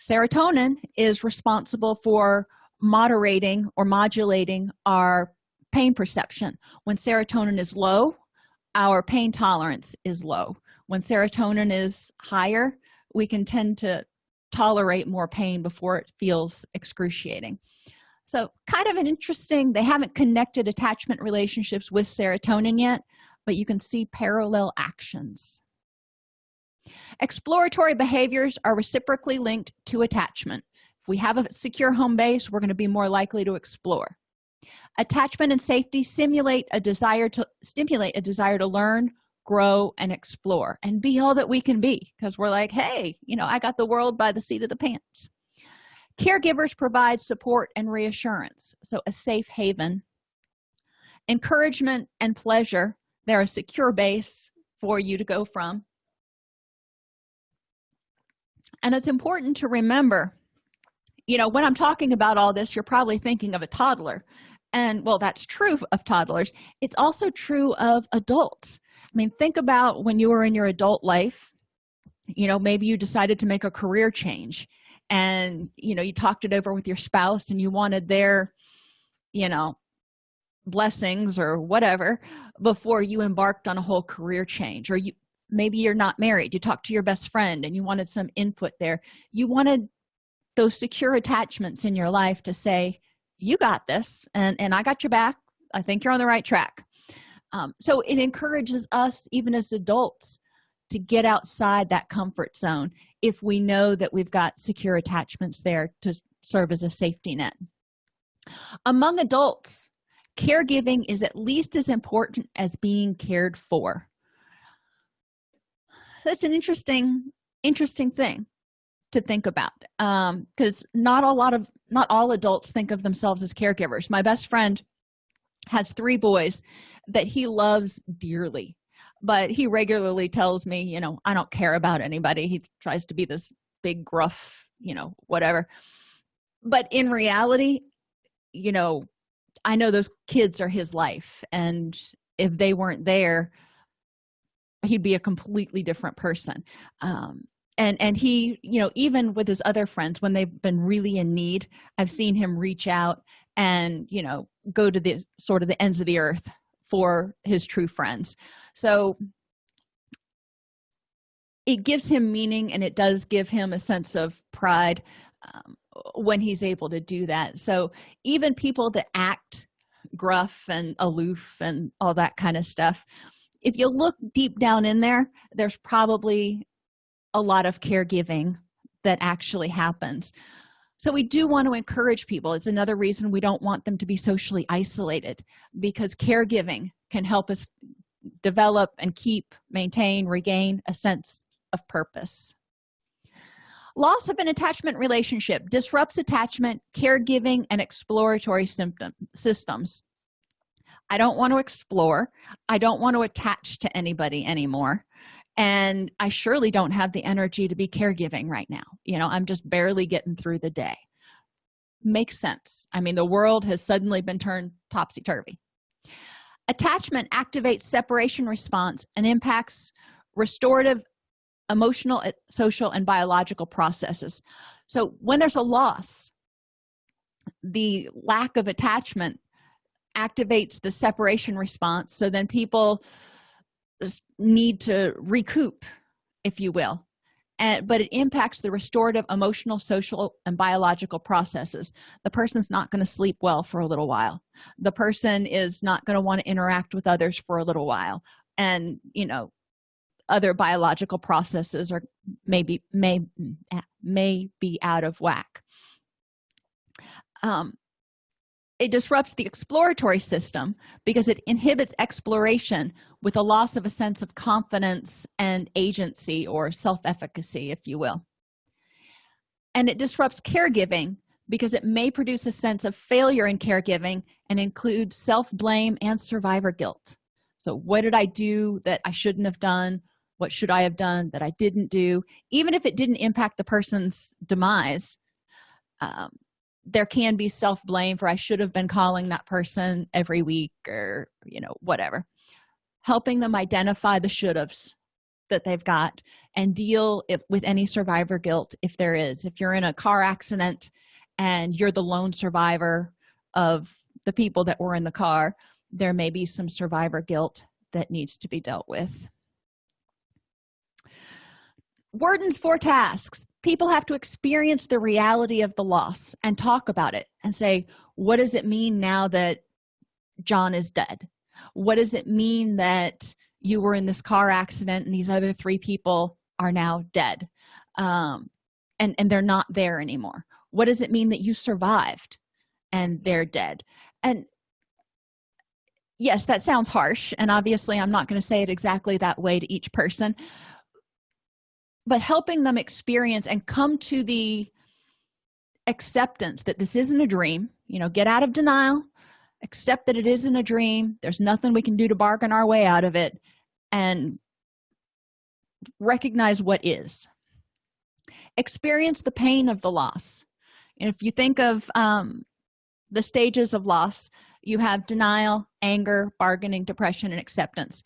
Serotonin is responsible for moderating or modulating our pain perception. When serotonin is low our pain tolerance is low. When serotonin is higher we can tend to tolerate more pain before it feels excruciating. So kind of an interesting they haven't connected attachment relationships with serotonin yet but you can see parallel actions. Exploratory behaviors are reciprocally linked to attachment. If we have a secure home base we're going to be more likely to explore attachment and safety simulate a desire to stimulate a desire to learn grow and explore and be all that we can be because we're like hey you know i got the world by the seat of the pants. Caregivers provide support and reassurance so a safe haven. Encouragement and pleasure they're a secure base for you to go from. And it's important to remember you know when i'm talking about all this you're probably thinking of a toddler and well that's true of toddlers. It's also true of adults. I mean think about when you were in your adult life you know maybe you decided to make a career change and you know you talked it over with your spouse and you wanted their you know blessings or whatever before you embarked on a whole career change. Or you maybe you're not married. You talked to your best friend and you wanted some input there. You wanted those secure attachments in your life to say you got this and and i got your back. I think you're on the right track. Um, so it encourages us even as adults to get outside that comfort zone if we know that we've got secure attachments there to serve as a safety net. Among adults caregiving is at least as important as being cared for. That's an interesting interesting thing to think about um because not a lot of not all adults think of themselves as caregivers. My best friend has three boys that he loves dearly but he regularly tells me you know i don't care about anybody. He tries to be this big gruff you know whatever. But in reality you know i know those kids are his life and if they weren't there he'd be a completely different person. Um, and and he you know even with his other friends when they've been really in need i've seen him reach out and you know go to the sort of the ends of the earth for his true friends. So it gives him meaning and it does give him a sense of pride um, when he's able to do that. So even people that act gruff and aloof and all that kind of stuff if you look deep down in there there's probably a lot of caregiving that actually happens. So we do want to encourage people. It's another reason we don't want them to be socially isolated because caregiving can help us develop and keep maintain regain a sense of purpose. Loss of an attachment relationship disrupts attachment caregiving and exploratory symptom systems. I don't want to explore. I don't want to attach to anybody anymore and i surely don't have the energy to be caregiving right now. You know i'm just barely getting through the day. Makes sense. I mean the world has suddenly been turned topsy-turvy. Attachment activates separation response and impacts restorative emotional eh, social and biological processes. So when there's a loss the lack of attachment activates the separation response. So then people need to recoup if you will and but it impacts the restorative emotional social and biological processes. The person's not going to sleep well for a little while. The person is not going to want to interact with others for a little while. And you know other biological processes are maybe may may be out of whack. Um, it disrupts the exploratory system because it inhibits exploration with a loss of a sense of confidence and agency or self-efficacy if you will. And it disrupts caregiving because it may produce a sense of failure in caregiving and include self-blame and survivor guilt. So what did i do that i shouldn't have done? What should i have done that i didn't do? Even if it didn't impact the person's demise um, there can be self-blame for i should have been calling that person every week or you know whatever. Helping them identify the should haves that they've got and deal if, with any survivor guilt if there is. If you're in a car accident and you're the lone survivor of the people that were in the car there may be some survivor guilt that needs to be dealt with. Worden's four tasks people have to experience the reality of the loss and talk about it and say what does it mean now that john is dead? What does it mean that you were in this car accident and these other three people are now dead? Um, and and they're not there anymore. What does it mean that you survived and they're dead? And yes that sounds harsh and obviously i'm not going to say it exactly that way to each person but helping them experience and come to the acceptance that this isn't a dream you know get out of denial accept that it isn't a dream there's nothing we can do to bargain our way out of it and recognize what is. Experience the pain of the loss. And if you think of um, the stages of loss you have denial anger bargaining depression and acceptance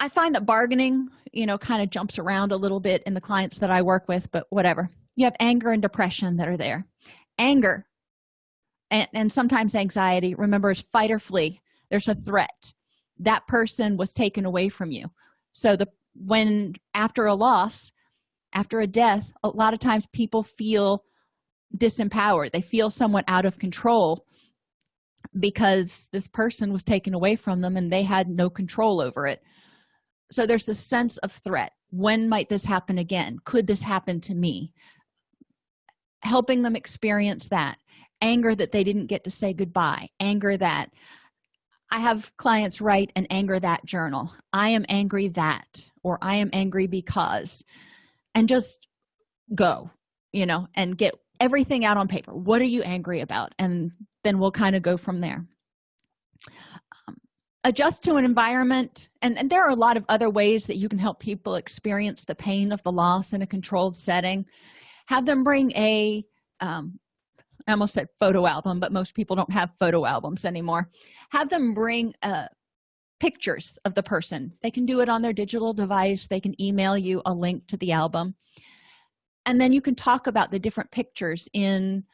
i find that bargaining you know kind of jumps around a little bit in the clients that i work with but whatever. You have anger and depression that are there. Anger and, and sometimes anxiety. Remember is fight or flee. There's a threat. That person was taken away from you. So the when after a loss after a death a lot of times people feel disempowered. They feel somewhat out of control because this person was taken away from them and they had no control over it so there's a sense of threat. When might this happen again? Could this happen to me? Helping them experience that. Anger that they didn't get to say goodbye. Anger that i have clients write an anger that journal. I am angry that or i am angry because and just go you know and get everything out on paper. What are you angry about? And then we'll kind of go from there adjust to an environment and, and there are a lot of other ways that you can help people experience the pain of the loss in a controlled setting. Have them bring a um, I almost said photo album but most people don't have photo albums anymore. Have them bring uh, pictures of the person. They can do it on their digital device. They can email you a link to the album. And then you can talk about the different pictures in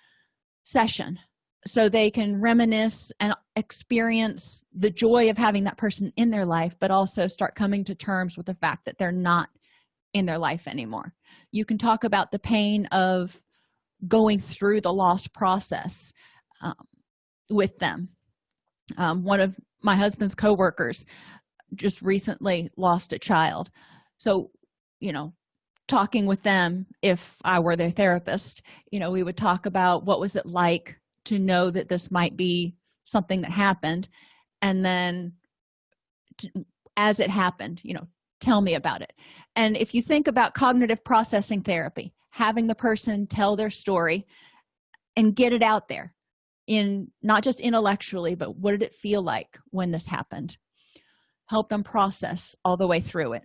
session so they can reminisce and experience the joy of having that person in their life but also start coming to terms with the fact that they're not in their life anymore. You can talk about the pain of going through the loss process um, with them. Um, one of my husband's co-workers just recently lost a child. So you know talking with them if i were their therapist you know we would talk about what was it like to know that this might be something that happened. And then to, as it happened you know tell me about it. And if you think about cognitive processing therapy having the person tell their story and get it out there in not just intellectually but what did it feel like when this happened? Help them process all the way through it.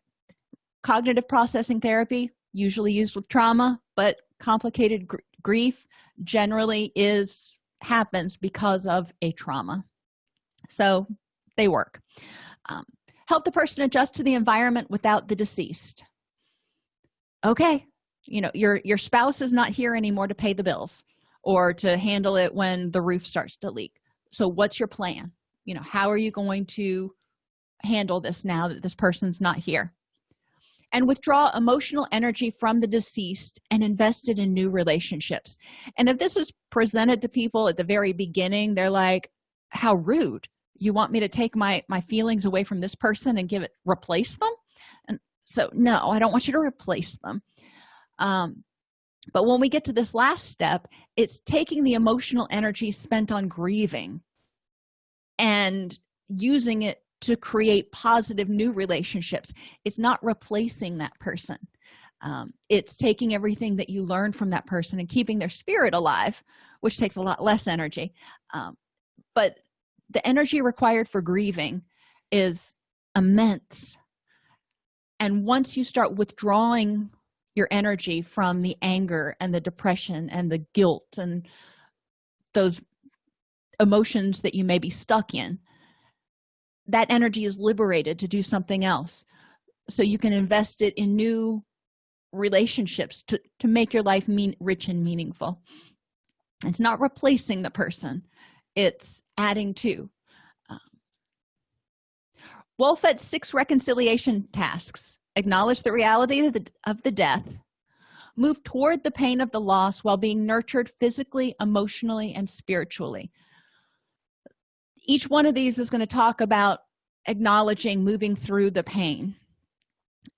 Cognitive processing therapy usually used with trauma but complicated gr grief generally is happens because of a trauma. So they work. Um, help the person adjust to the environment without the deceased. Okay you know your your spouse is not here anymore to pay the bills or to handle it when the roof starts to leak. So what's your plan? You know how are you going to handle this now that this person's not here and withdraw emotional energy from the deceased and invest it in new relationships. And if this is presented to people at the very beginning they're like how rude. You want me to take my my feelings away from this person and give it replace them? And so no i don't want you to replace them. Um but when we get to this last step it's taking the emotional energy spent on grieving and using it to create positive new relationships. It's not replacing that person. Um, it's taking everything that you learned from that person and keeping their spirit alive which takes a lot less energy. Um, but the energy required for grieving is immense. And once you start withdrawing your energy from the anger and the depression and the guilt and those emotions that you may be stuck in that energy is liberated to do something else. So you can invest it in new relationships to, to make your life mean rich and meaningful. It's not replacing the person it's adding to. Um, Wolfelt's six reconciliation tasks. Acknowledge the reality of the, of the death. Move toward the pain of the loss while being nurtured physically emotionally and spiritually each one of these is going to talk about acknowledging moving through the pain.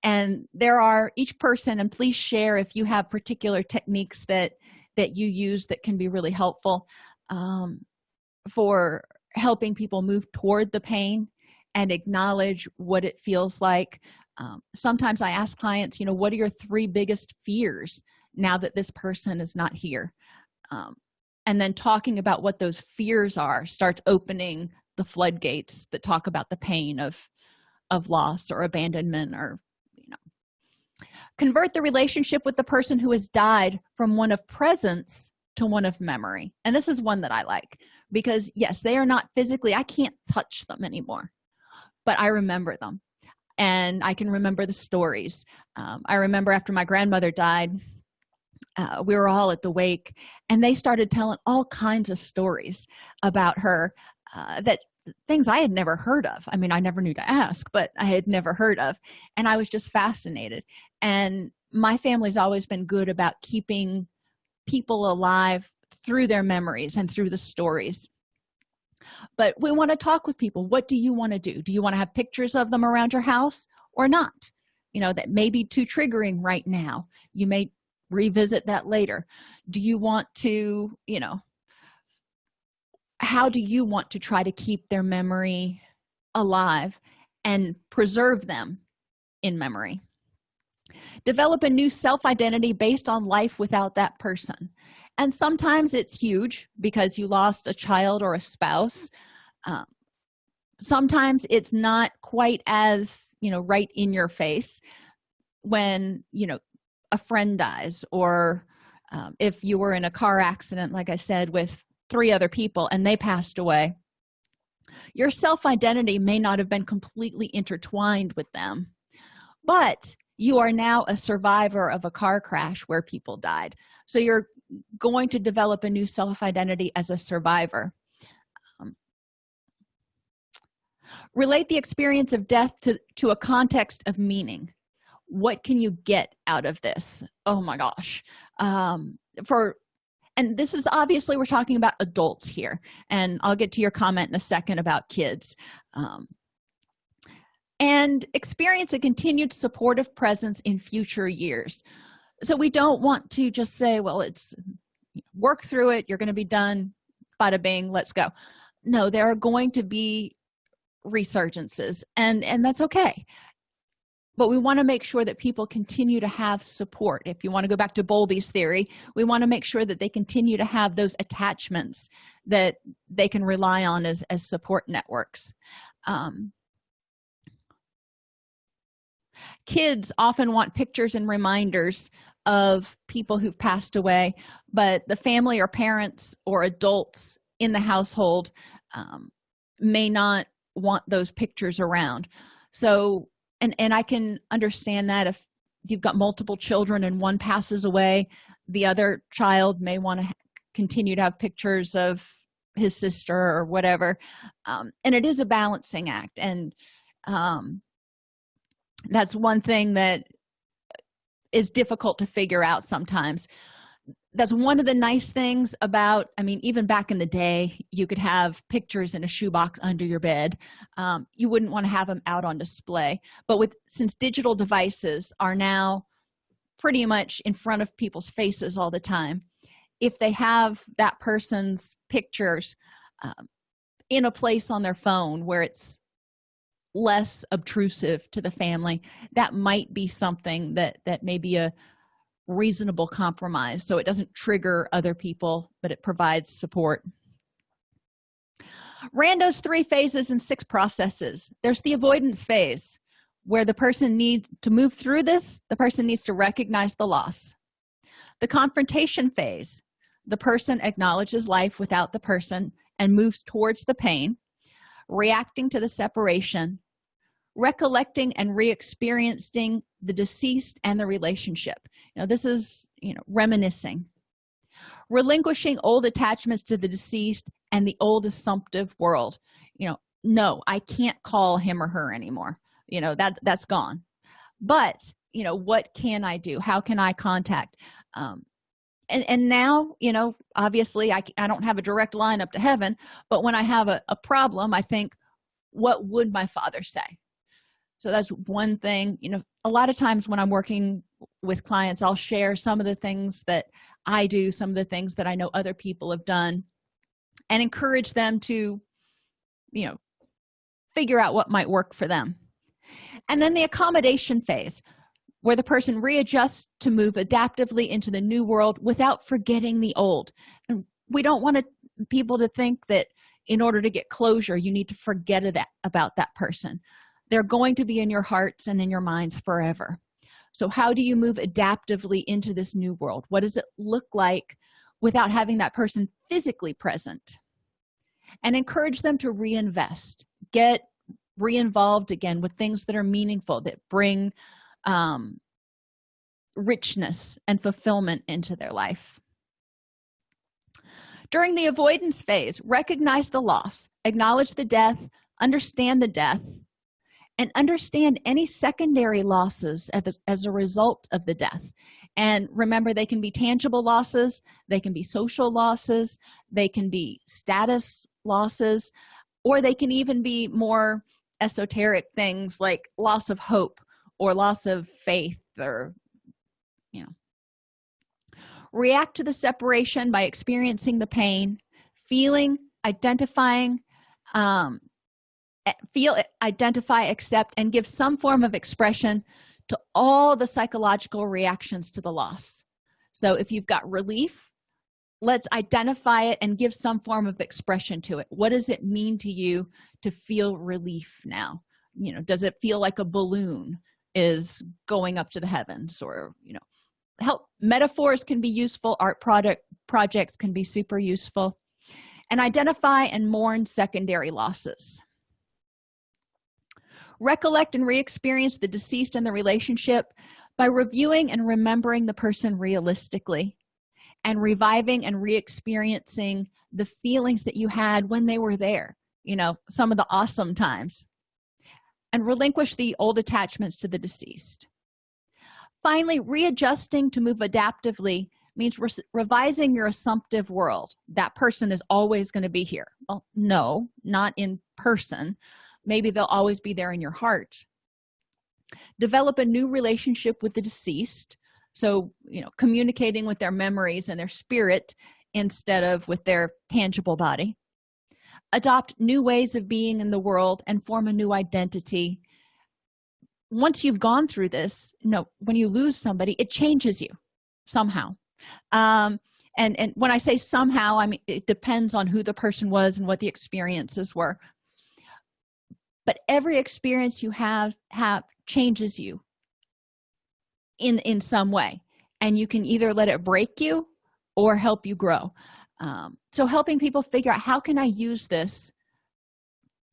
And there are each person and please share if you have particular techniques that that you use that can be really helpful um, for helping people move toward the pain and acknowledge what it feels like. Um, sometimes i ask clients you know what are your three biggest fears now that this person is not here? Um, and then talking about what those fears are starts opening the floodgates that talk about the pain of of loss or abandonment or you know. Convert the relationship with the person who has died from one of presence to one of memory. And this is one that i like because yes they are not physically i can't touch them anymore but i remember them. And i can remember the stories. Um, i remember after my grandmother died uh, we were all at the wake and they started telling all kinds of stories about her uh, that things i had never heard of. I mean i never knew to ask but i had never heard of and i was just fascinated. And my family's always been good about keeping people alive through their memories and through the stories. But we want to talk with people. What do you want to do? Do you want to have pictures of them around your house or not? You know that may be too triggering right now. You may revisit that later. Do you want to you know how do you want to try to keep their memory alive and preserve them in memory? Develop a new self-identity based on life without that person. And sometimes it's huge because you lost a child or a spouse. Um, sometimes it's not quite as you know right in your face when you know a friend dies or um, if you were in a car accident like i said with three other people and they passed away your self-identity may not have been completely intertwined with them but you are now a survivor of a car crash where people died. So you're going to develop a new self-identity as a survivor. Um, relate the experience of death to, to a context of meaning what can you get out of this? Oh my gosh. Um, for and this is obviously we're talking about adults here and i'll get to your comment in a second about kids. Um, and experience a continued supportive presence in future years. So we don't want to just say well it's work through it you're going to be done bada bing let's go. No there are going to be resurgences and and that's okay but we want to make sure that people continue to have support. If you want to go back to bowlby's theory we want to make sure that they continue to have those attachments that they can rely on as, as support networks. Um, kids often want pictures and reminders of people who've passed away but the family or parents or adults in the household um, may not want those pictures around. So and and i can understand that if you've got multiple children and one passes away the other child may want to continue to have pictures of his sister or whatever. Um, and it is a balancing act. And um, that's one thing that is difficult to figure out sometimes that's one of the nice things about i mean even back in the day you could have pictures in a shoebox under your bed. Um, you wouldn't want to have them out on display. But with since digital devices are now pretty much in front of people's faces all the time if they have that person's pictures um, in a place on their phone where it's less obtrusive to the family that might be something that that may be a reasonable compromise so it doesn't trigger other people but it provides support. Rando's three phases and six processes. There's the avoidance phase where the person needs to move through this the person needs to recognize the loss. The confrontation phase the person acknowledges life without the person and moves towards the pain reacting to the separation recollecting and re-experiencing the deceased and the relationship. You know this is you know reminiscing. Relinquishing old attachments to the deceased and the old assumptive world. You know no i can't call him or her anymore. You know that that's gone. But you know what can i do? How can i contact? Um and and now you know obviously i, I don't have a direct line up to heaven but when i have a, a problem i think what would my father say so that's one thing you know a lot of times when i'm working with clients i'll share some of the things that i do some of the things that i know other people have done and encourage them to you know figure out what might work for them. And then the accommodation phase where the person readjusts to move adaptively into the new world without forgetting the old. And we don't want to, people to think that in order to get closure you need to forget that about that person they're going to be in your hearts and in your minds forever. So how do you move adaptively into this new world? What does it look like without having that person physically present? And encourage them to reinvest. Get re-involved again with things that are meaningful that bring um, richness and fulfillment into their life. During the avoidance phase recognize the loss. Acknowledge the death. Understand the death and understand any secondary losses as a result of the death. And remember they can be tangible losses they can be social losses they can be status losses or they can even be more esoteric things like loss of hope or loss of faith or you know. React to the separation by experiencing the pain feeling identifying um, feel identify accept and give some form of expression to all the psychological reactions to the loss. So if you've got relief let's identify it and give some form of expression to it. What does it mean to you to feel relief now? You know does it feel like a balloon is going up to the heavens or you know help metaphors can be useful art product projects can be super useful. And identify and mourn secondary losses recollect and re-experience the deceased and the relationship by reviewing and remembering the person realistically and reviving and re-experiencing the feelings that you had when they were there you know some of the awesome times and relinquish the old attachments to the deceased. Finally readjusting to move adaptively means re revising your assumptive world. That person is always going to be here. Well no not in person maybe they'll always be there in your heart. Develop a new relationship with the deceased. So you know communicating with their memories and their spirit instead of with their tangible body. Adopt new ways of being in the world and form a new identity. Once you've gone through this you know when you lose somebody it changes you somehow. Um and and when i say somehow i mean it depends on who the person was and what the experiences were but every experience you have have changes you in in some way. And you can either let it break you or help you grow. Um, so helping people figure out how can i use this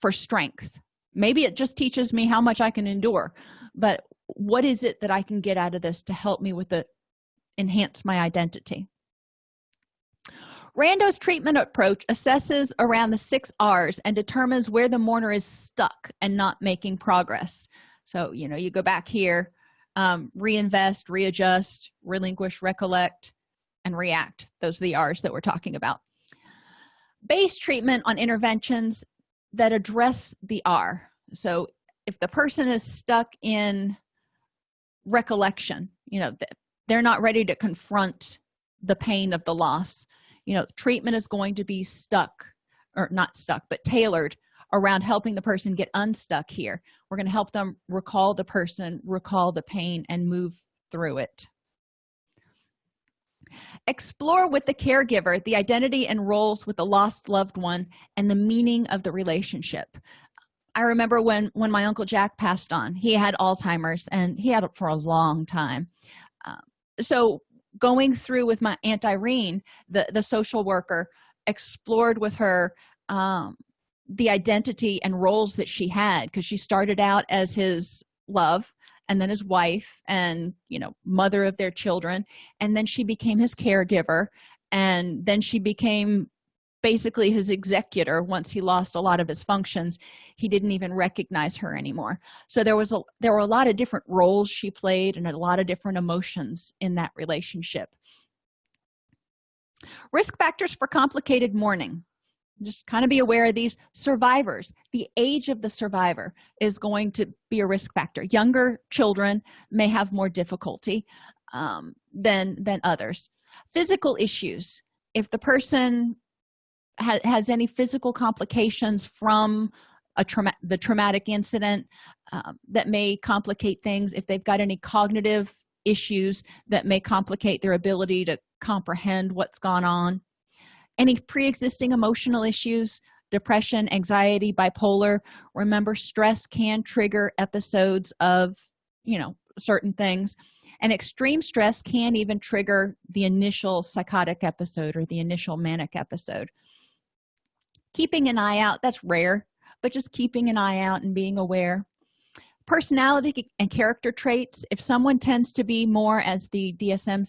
for strength? Maybe it just teaches me how much i can endure but what is it that i can get out of this to help me with the enhance my identity rando's treatment approach assesses around the six r's and determines where the mourner is stuck and not making progress. So you know you go back here um, reinvest readjust relinquish recollect and react. Those are the r's that we're talking about. Base treatment on interventions that address the r. So if the person is stuck in recollection you know they're not ready to confront the pain of the loss you know treatment is going to be stuck or not stuck but tailored around helping the person get unstuck here. We're going to help them recall the person recall the pain and move through it. Explore with the caregiver the identity and roles with the lost loved one and the meaning of the relationship. I remember when when my uncle jack passed on he had alzheimer's and he had it for a long time. Uh, so going through with my aunt irene the the social worker explored with her um, the identity and roles that she had because she started out as his love and then his wife and you know mother of their children and then she became his caregiver and then she became basically his executor once he lost a lot of his functions he didn't even recognize her anymore. So there was a there were a lot of different roles she played and a lot of different emotions in that relationship. Risk factors for complicated mourning. Just kind of be aware of these. Survivors. The age of the survivor is going to be a risk factor. Younger children may have more difficulty um, than than others. Physical issues. If the person ha has any physical complications from a trauma the traumatic incident um, that may complicate things if they've got any cognitive issues that may complicate their ability to comprehend what's gone on? Any pre-existing emotional issues depression anxiety bipolar? Remember stress can trigger episodes of you know certain things and extreme stress can even trigger the initial psychotic episode or the initial manic episode keeping an eye out that's rare but just keeping an eye out and being aware. Personality and character traits if someone tends to be more as the dsm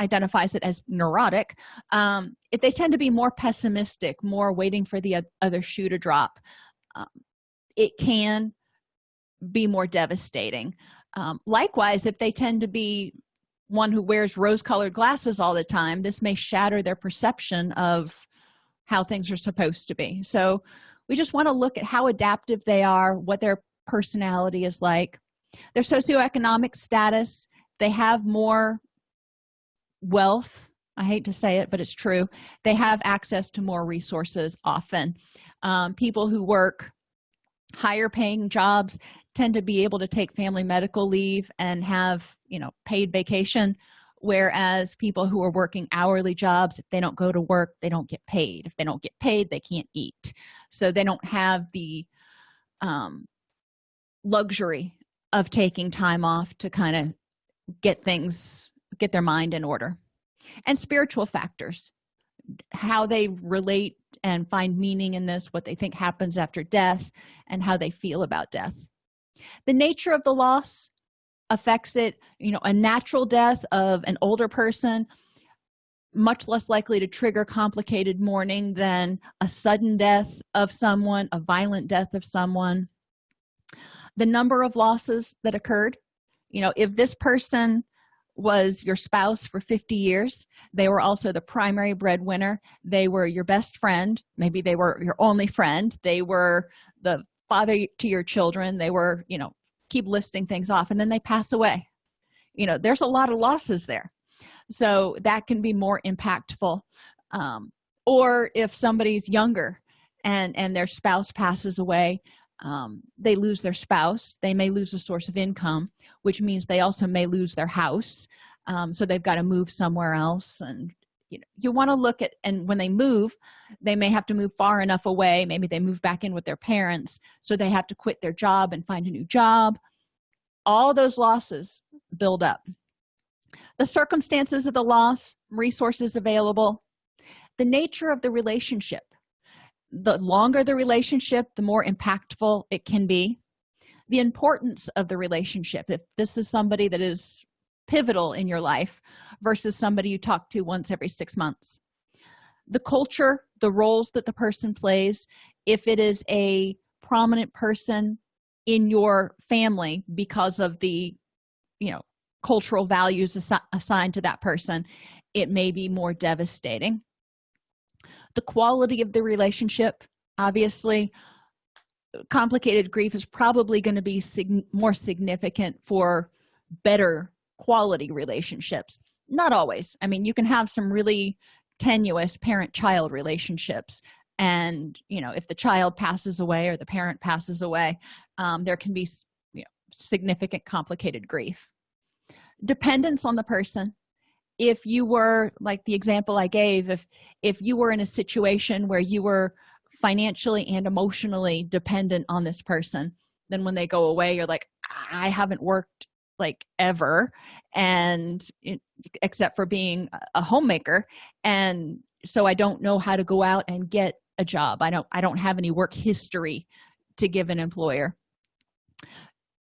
identifies it as neurotic um, if they tend to be more pessimistic more waiting for the other shoe to drop um, it can be more devastating. Um, likewise if they tend to be one who wears rose-colored glasses all the time this may shatter their perception of how things are supposed to be. So we just want to look at how adaptive they are what their personality is like their socioeconomic status. They have more wealth i hate to say it but it's true. They have access to more resources often. Um, people who work higher paying jobs tend to be able to take family medical leave and have you know paid vacation whereas people who are working hourly jobs if they don't go to work they don't get paid. If they don't get paid they can't eat. So they don't have the um, luxury of taking time off to kind of get things get their mind in order. And spiritual factors how they relate and find meaning in this what they think happens after death and how they feel about death. The nature of the loss affects it you know a natural death of an older person much less likely to trigger complicated mourning than a sudden death of someone a violent death of someone. The number of losses that occurred you know if this person was your spouse for 50 years they were also the primary breadwinner. They were your best friend. Maybe they were your only friend. They were the father to your children. They were you know keep listing things off and then they pass away. You know there's a lot of losses there. So that can be more impactful um, or if somebody's younger and and their spouse passes away um, they lose their spouse they may lose a source of income which means they also may lose their house um, so they've got to move somewhere else and you know you want to look at and when they move they may have to move far enough away maybe they move back in with their parents so they have to quit their job and find a new job. All those losses build up. The circumstances of the loss resources available the nature of the relationship. The longer the relationship the more impactful it can be. The importance of the relationship if this is somebody that is pivotal in your life versus somebody you talk to once every six months. The culture the roles that the person plays if it is a prominent person in your family because of the you know cultural values assi assigned to that person it may be more devastating. The quality of the relationship obviously complicated grief is probably going to be sig more significant for better quality relationships not always. I mean you can have some really tenuous parent-child relationships and you know if the child passes away or the parent passes away um, there can be you know, significant complicated grief. Dependence on the person. If you were like the example i gave if if you were in a situation where you were financially and emotionally dependent on this person then when they go away you're like i haven't worked like ever and it, except for being a homemaker. And so i don't know how to go out and get a job. I don't i don't have any work history to give an employer.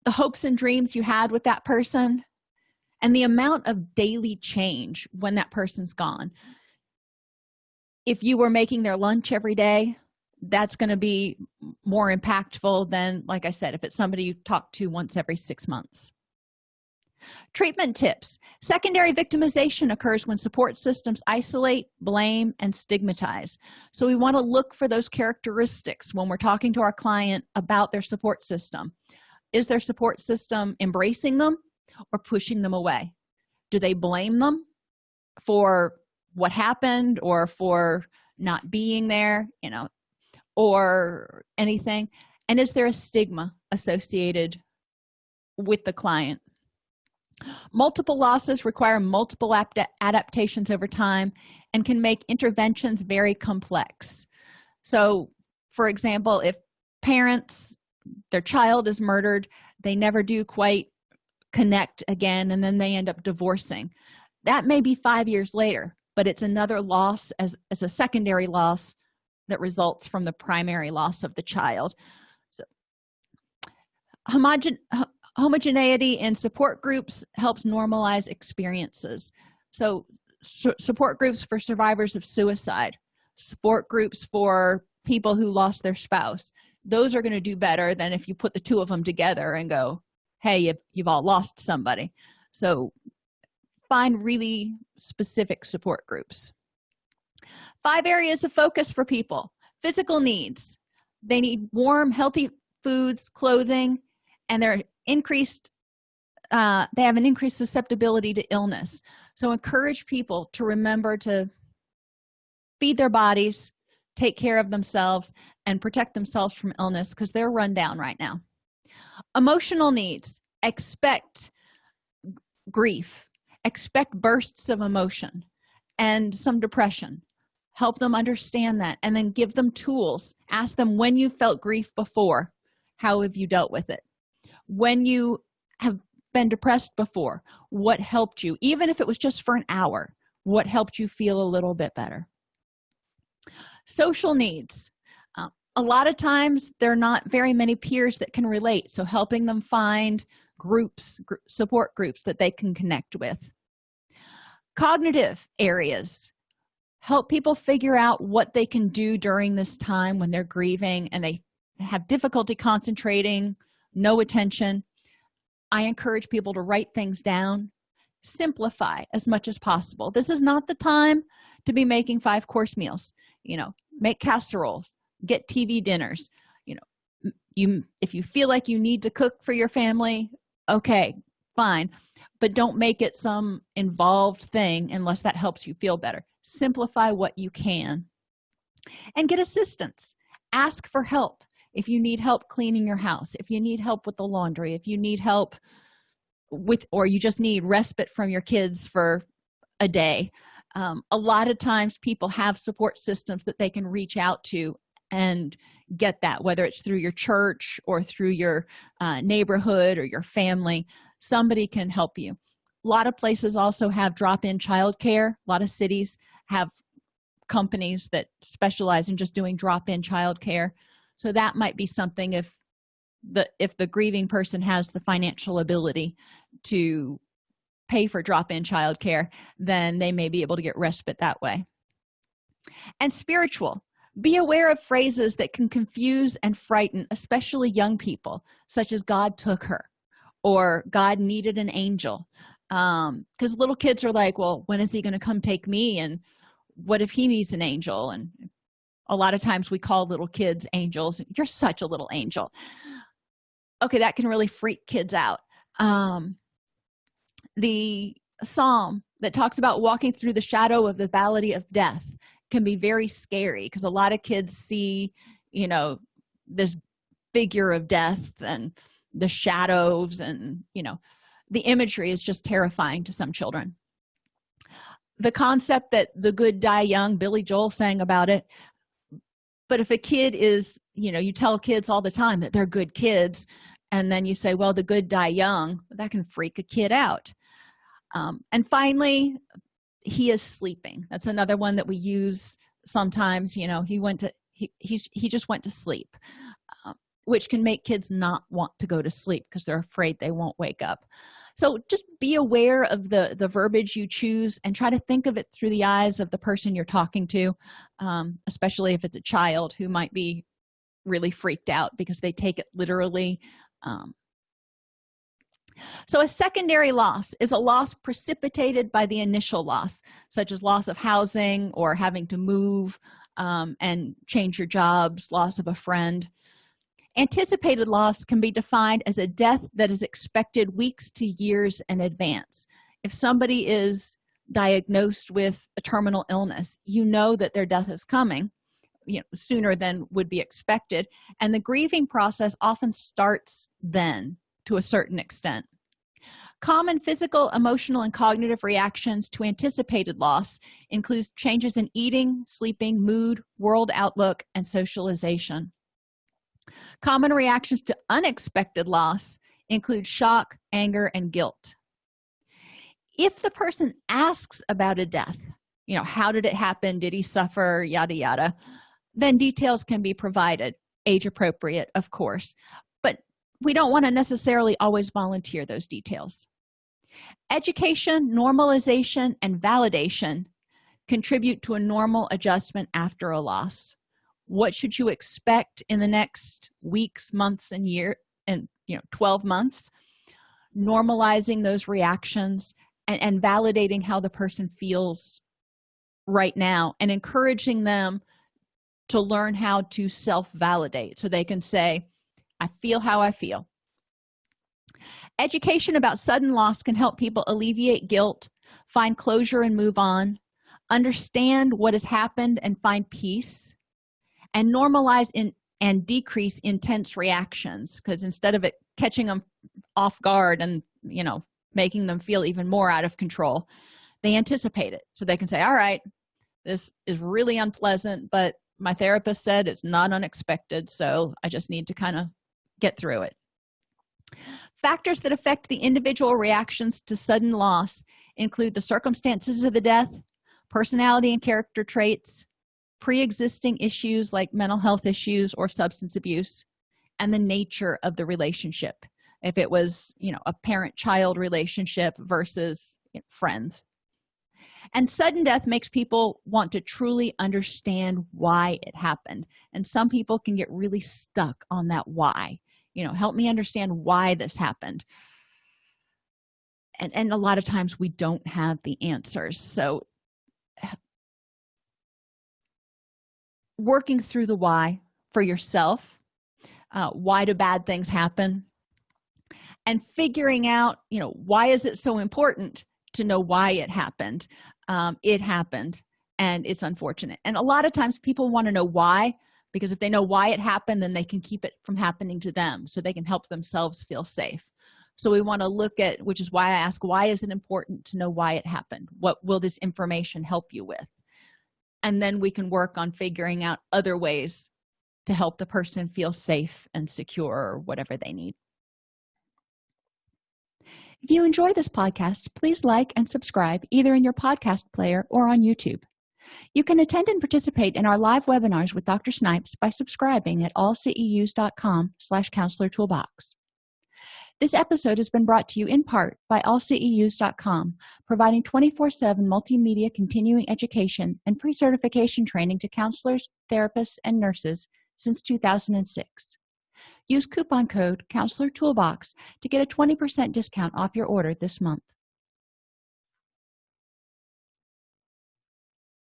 The hopes and dreams you had with that person and the amount of daily change when that person's gone. If you were making their lunch every day that's going to be more impactful than like i said if it's somebody you talk to once every six months treatment tips. Secondary victimization occurs when support systems isolate blame and stigmatize. So we want to look for those characteristics when we're talking to our client about their support system. Is their support system embracing them or pushing them away? Do they blame them for what happened or for not being there you know or anything? And is there a stigma associated with the client multiple losses require multiple adaptations over time and can make interventions very complex. So for example if parents their child is murdered they never do quite connect again and then they end up divorcing. That may be five years later but it's another loss as, as a secondary loss that results from the primary loss of the child. So homogen homogeneity in support groups helps normalize experiences. So su support groups for survivors of suicide support groups for people who lost their spouse. Those are going to do better than if you put the two of them together and go hey you've, you've all lost somebody. So find really specific support groups. Five areas of focus for people. Physical needs. They need warm healthy foods clothing and they're increased uh, they have an increased susceptibility to illness. So encourage people to remember to feed their bodies take care of themselves and protect themselves from illness because they're run down right now. Emotional needs. Expect grief. Expect bursts of emotion and some depression. Help them understand that and then give them tools. Ask them when you felt grief before. How have you dealt with it when you have been depressed before what helped you? Even if it was just for an hour what helped you feel a little bit better? Social needs. Uh, a lot of times there are not very many peers that can relate so helping them find groups gr support groups that they can connect with. Cognitive areas. Help people figure out what they can do during this time when they're grieving and they have difficulty concentrating no attention. I encourage people to write things down. Simplify as much as possible. This is not the time to be making five course meals. You know make casseroles get tv dinners. You know you if you feel like you need to cook for your family okay fine. But don't make it some involved thing unless that helps you feel better. Simplify what you can. And get assistance. Ask for help if you need help cleaning your house if you need help with the laundry if you need help with or you just need respite from your kids for a day um, a lot of times people have support systems that they can reach out to and get that whether it's through your church or through your uh, neighborhood or your family somebody can help you. A lot of places also have drop-in childcare. A lot of cities have companies that specialize in just doing drop-in childcare so that might be something if the if the grieving person has the financial ability to pay for drop-in childcare then they may be able to get respite that way. And spiritual. Be aware of phrases that can confuse and frighten especially young people such as god took her or god needed an angel. Um because little kids are like well when is he going to come take me? And what if he needs an angel? And a lot of times we call little kids angels you're such a little angel. Okay that can really freak kids out. Um the psalm that talks about walking through the shadow of the valley of death can be very scary because a lot of kids see you know this figure of death and the shadows and you know the imagery is just terrifying to some children. The concept that the good die young billy joel sang about it but if a kid is you know you tell kids all the time that they're good kids and then you say well the good die young that can freak a kid out. Um, and finally he is sleeping. That's another one that we use sometimes you know he went to he he's, he just went to sleep um, which can make kids not want to go to sleep because they're afraid they won't wake up so just be aware of the the verbiage you choose and try to think of it through the eyes of the person you're talking to um, especially if it's a child who might be really freaked out because they take it literally um, so a secondary loss is a loss precipitated by the initial loss such as loss of housing or having to move um, and change your jobs loss of a friend anticipated loss can be defined as a death that is expected weeks to years in advance. If somebody is diagnosed with a terminal illness you know that their death is coming you know sooner than would be expected and the grieving process often starts then to a certain extent. Common physical emotional and cognitive reactions to anticipated loss include changes in eating sleeping mood world outlook and socialization common reactions to unexpected loss include shock anger and guilt. If the person asks about a death you know how did it happen? Did he suffer? Yada yada. Then details can be provided age appropriate of course. But we don't want to necessarily always volunteer those details. Education normalization and validation contribute to a normal adjustment after a loss what should you expect in the next weeks months and year and you know 12 months? Normalizing those reactions and, and validating how the person feels right now and encouraging them to learn how to self-validate so they can say i feel how i feel. Education about sudden loss can help people alleviate guilt find closure and move on. Understand what has happened and find peace and normalize in and decrease intense reactions because instead of it catching them off guard and you know making them feel even more out of control they anticipate it. So they can say all right this is really unpleasant but my therapist said it's not unexpected so i just need to kind of get through it. Factors that affect the individual reactions to sudden loss include the circumstances of the death personality and character traits pre-existing issues like mental health issues or substance abuse and the nature of the relationship. If it was you know a parent-child relationship versus you know, friends. And sudden death makes people want to truly understand why it happened. And some people can get really stuck on that why. You know help me understand why this happened. And and a lot of times we don't have the answers. So working through the why for yourself uh, why do bad things happen and figuring out you know why is it so important to know why it happened um, it happened and it's unfortunate. And a lot of times people want to know why because if they know why it happened then they can keep it from happening to them so they can help themselves feel safe. So we want to look at which is why i ask why is it important to know why it happened? What will this information help you with and then we can work on figuring out other ways to help the person feel safe and secure or whatever they need. If you enjoy this podcast please like and subscribe either in your podcast player or on youtube. You can attend and participate in our live webinars with dr snipes by subscribing at allceus.com slash counselor toolbox this episode has been brought to you in part by allceus.com providing 24-7 multimedia continuing education and pre-certification training to counselors therapists and nurses since 2006 use coupon code counselor toolbox to get a 20% discount off your order this month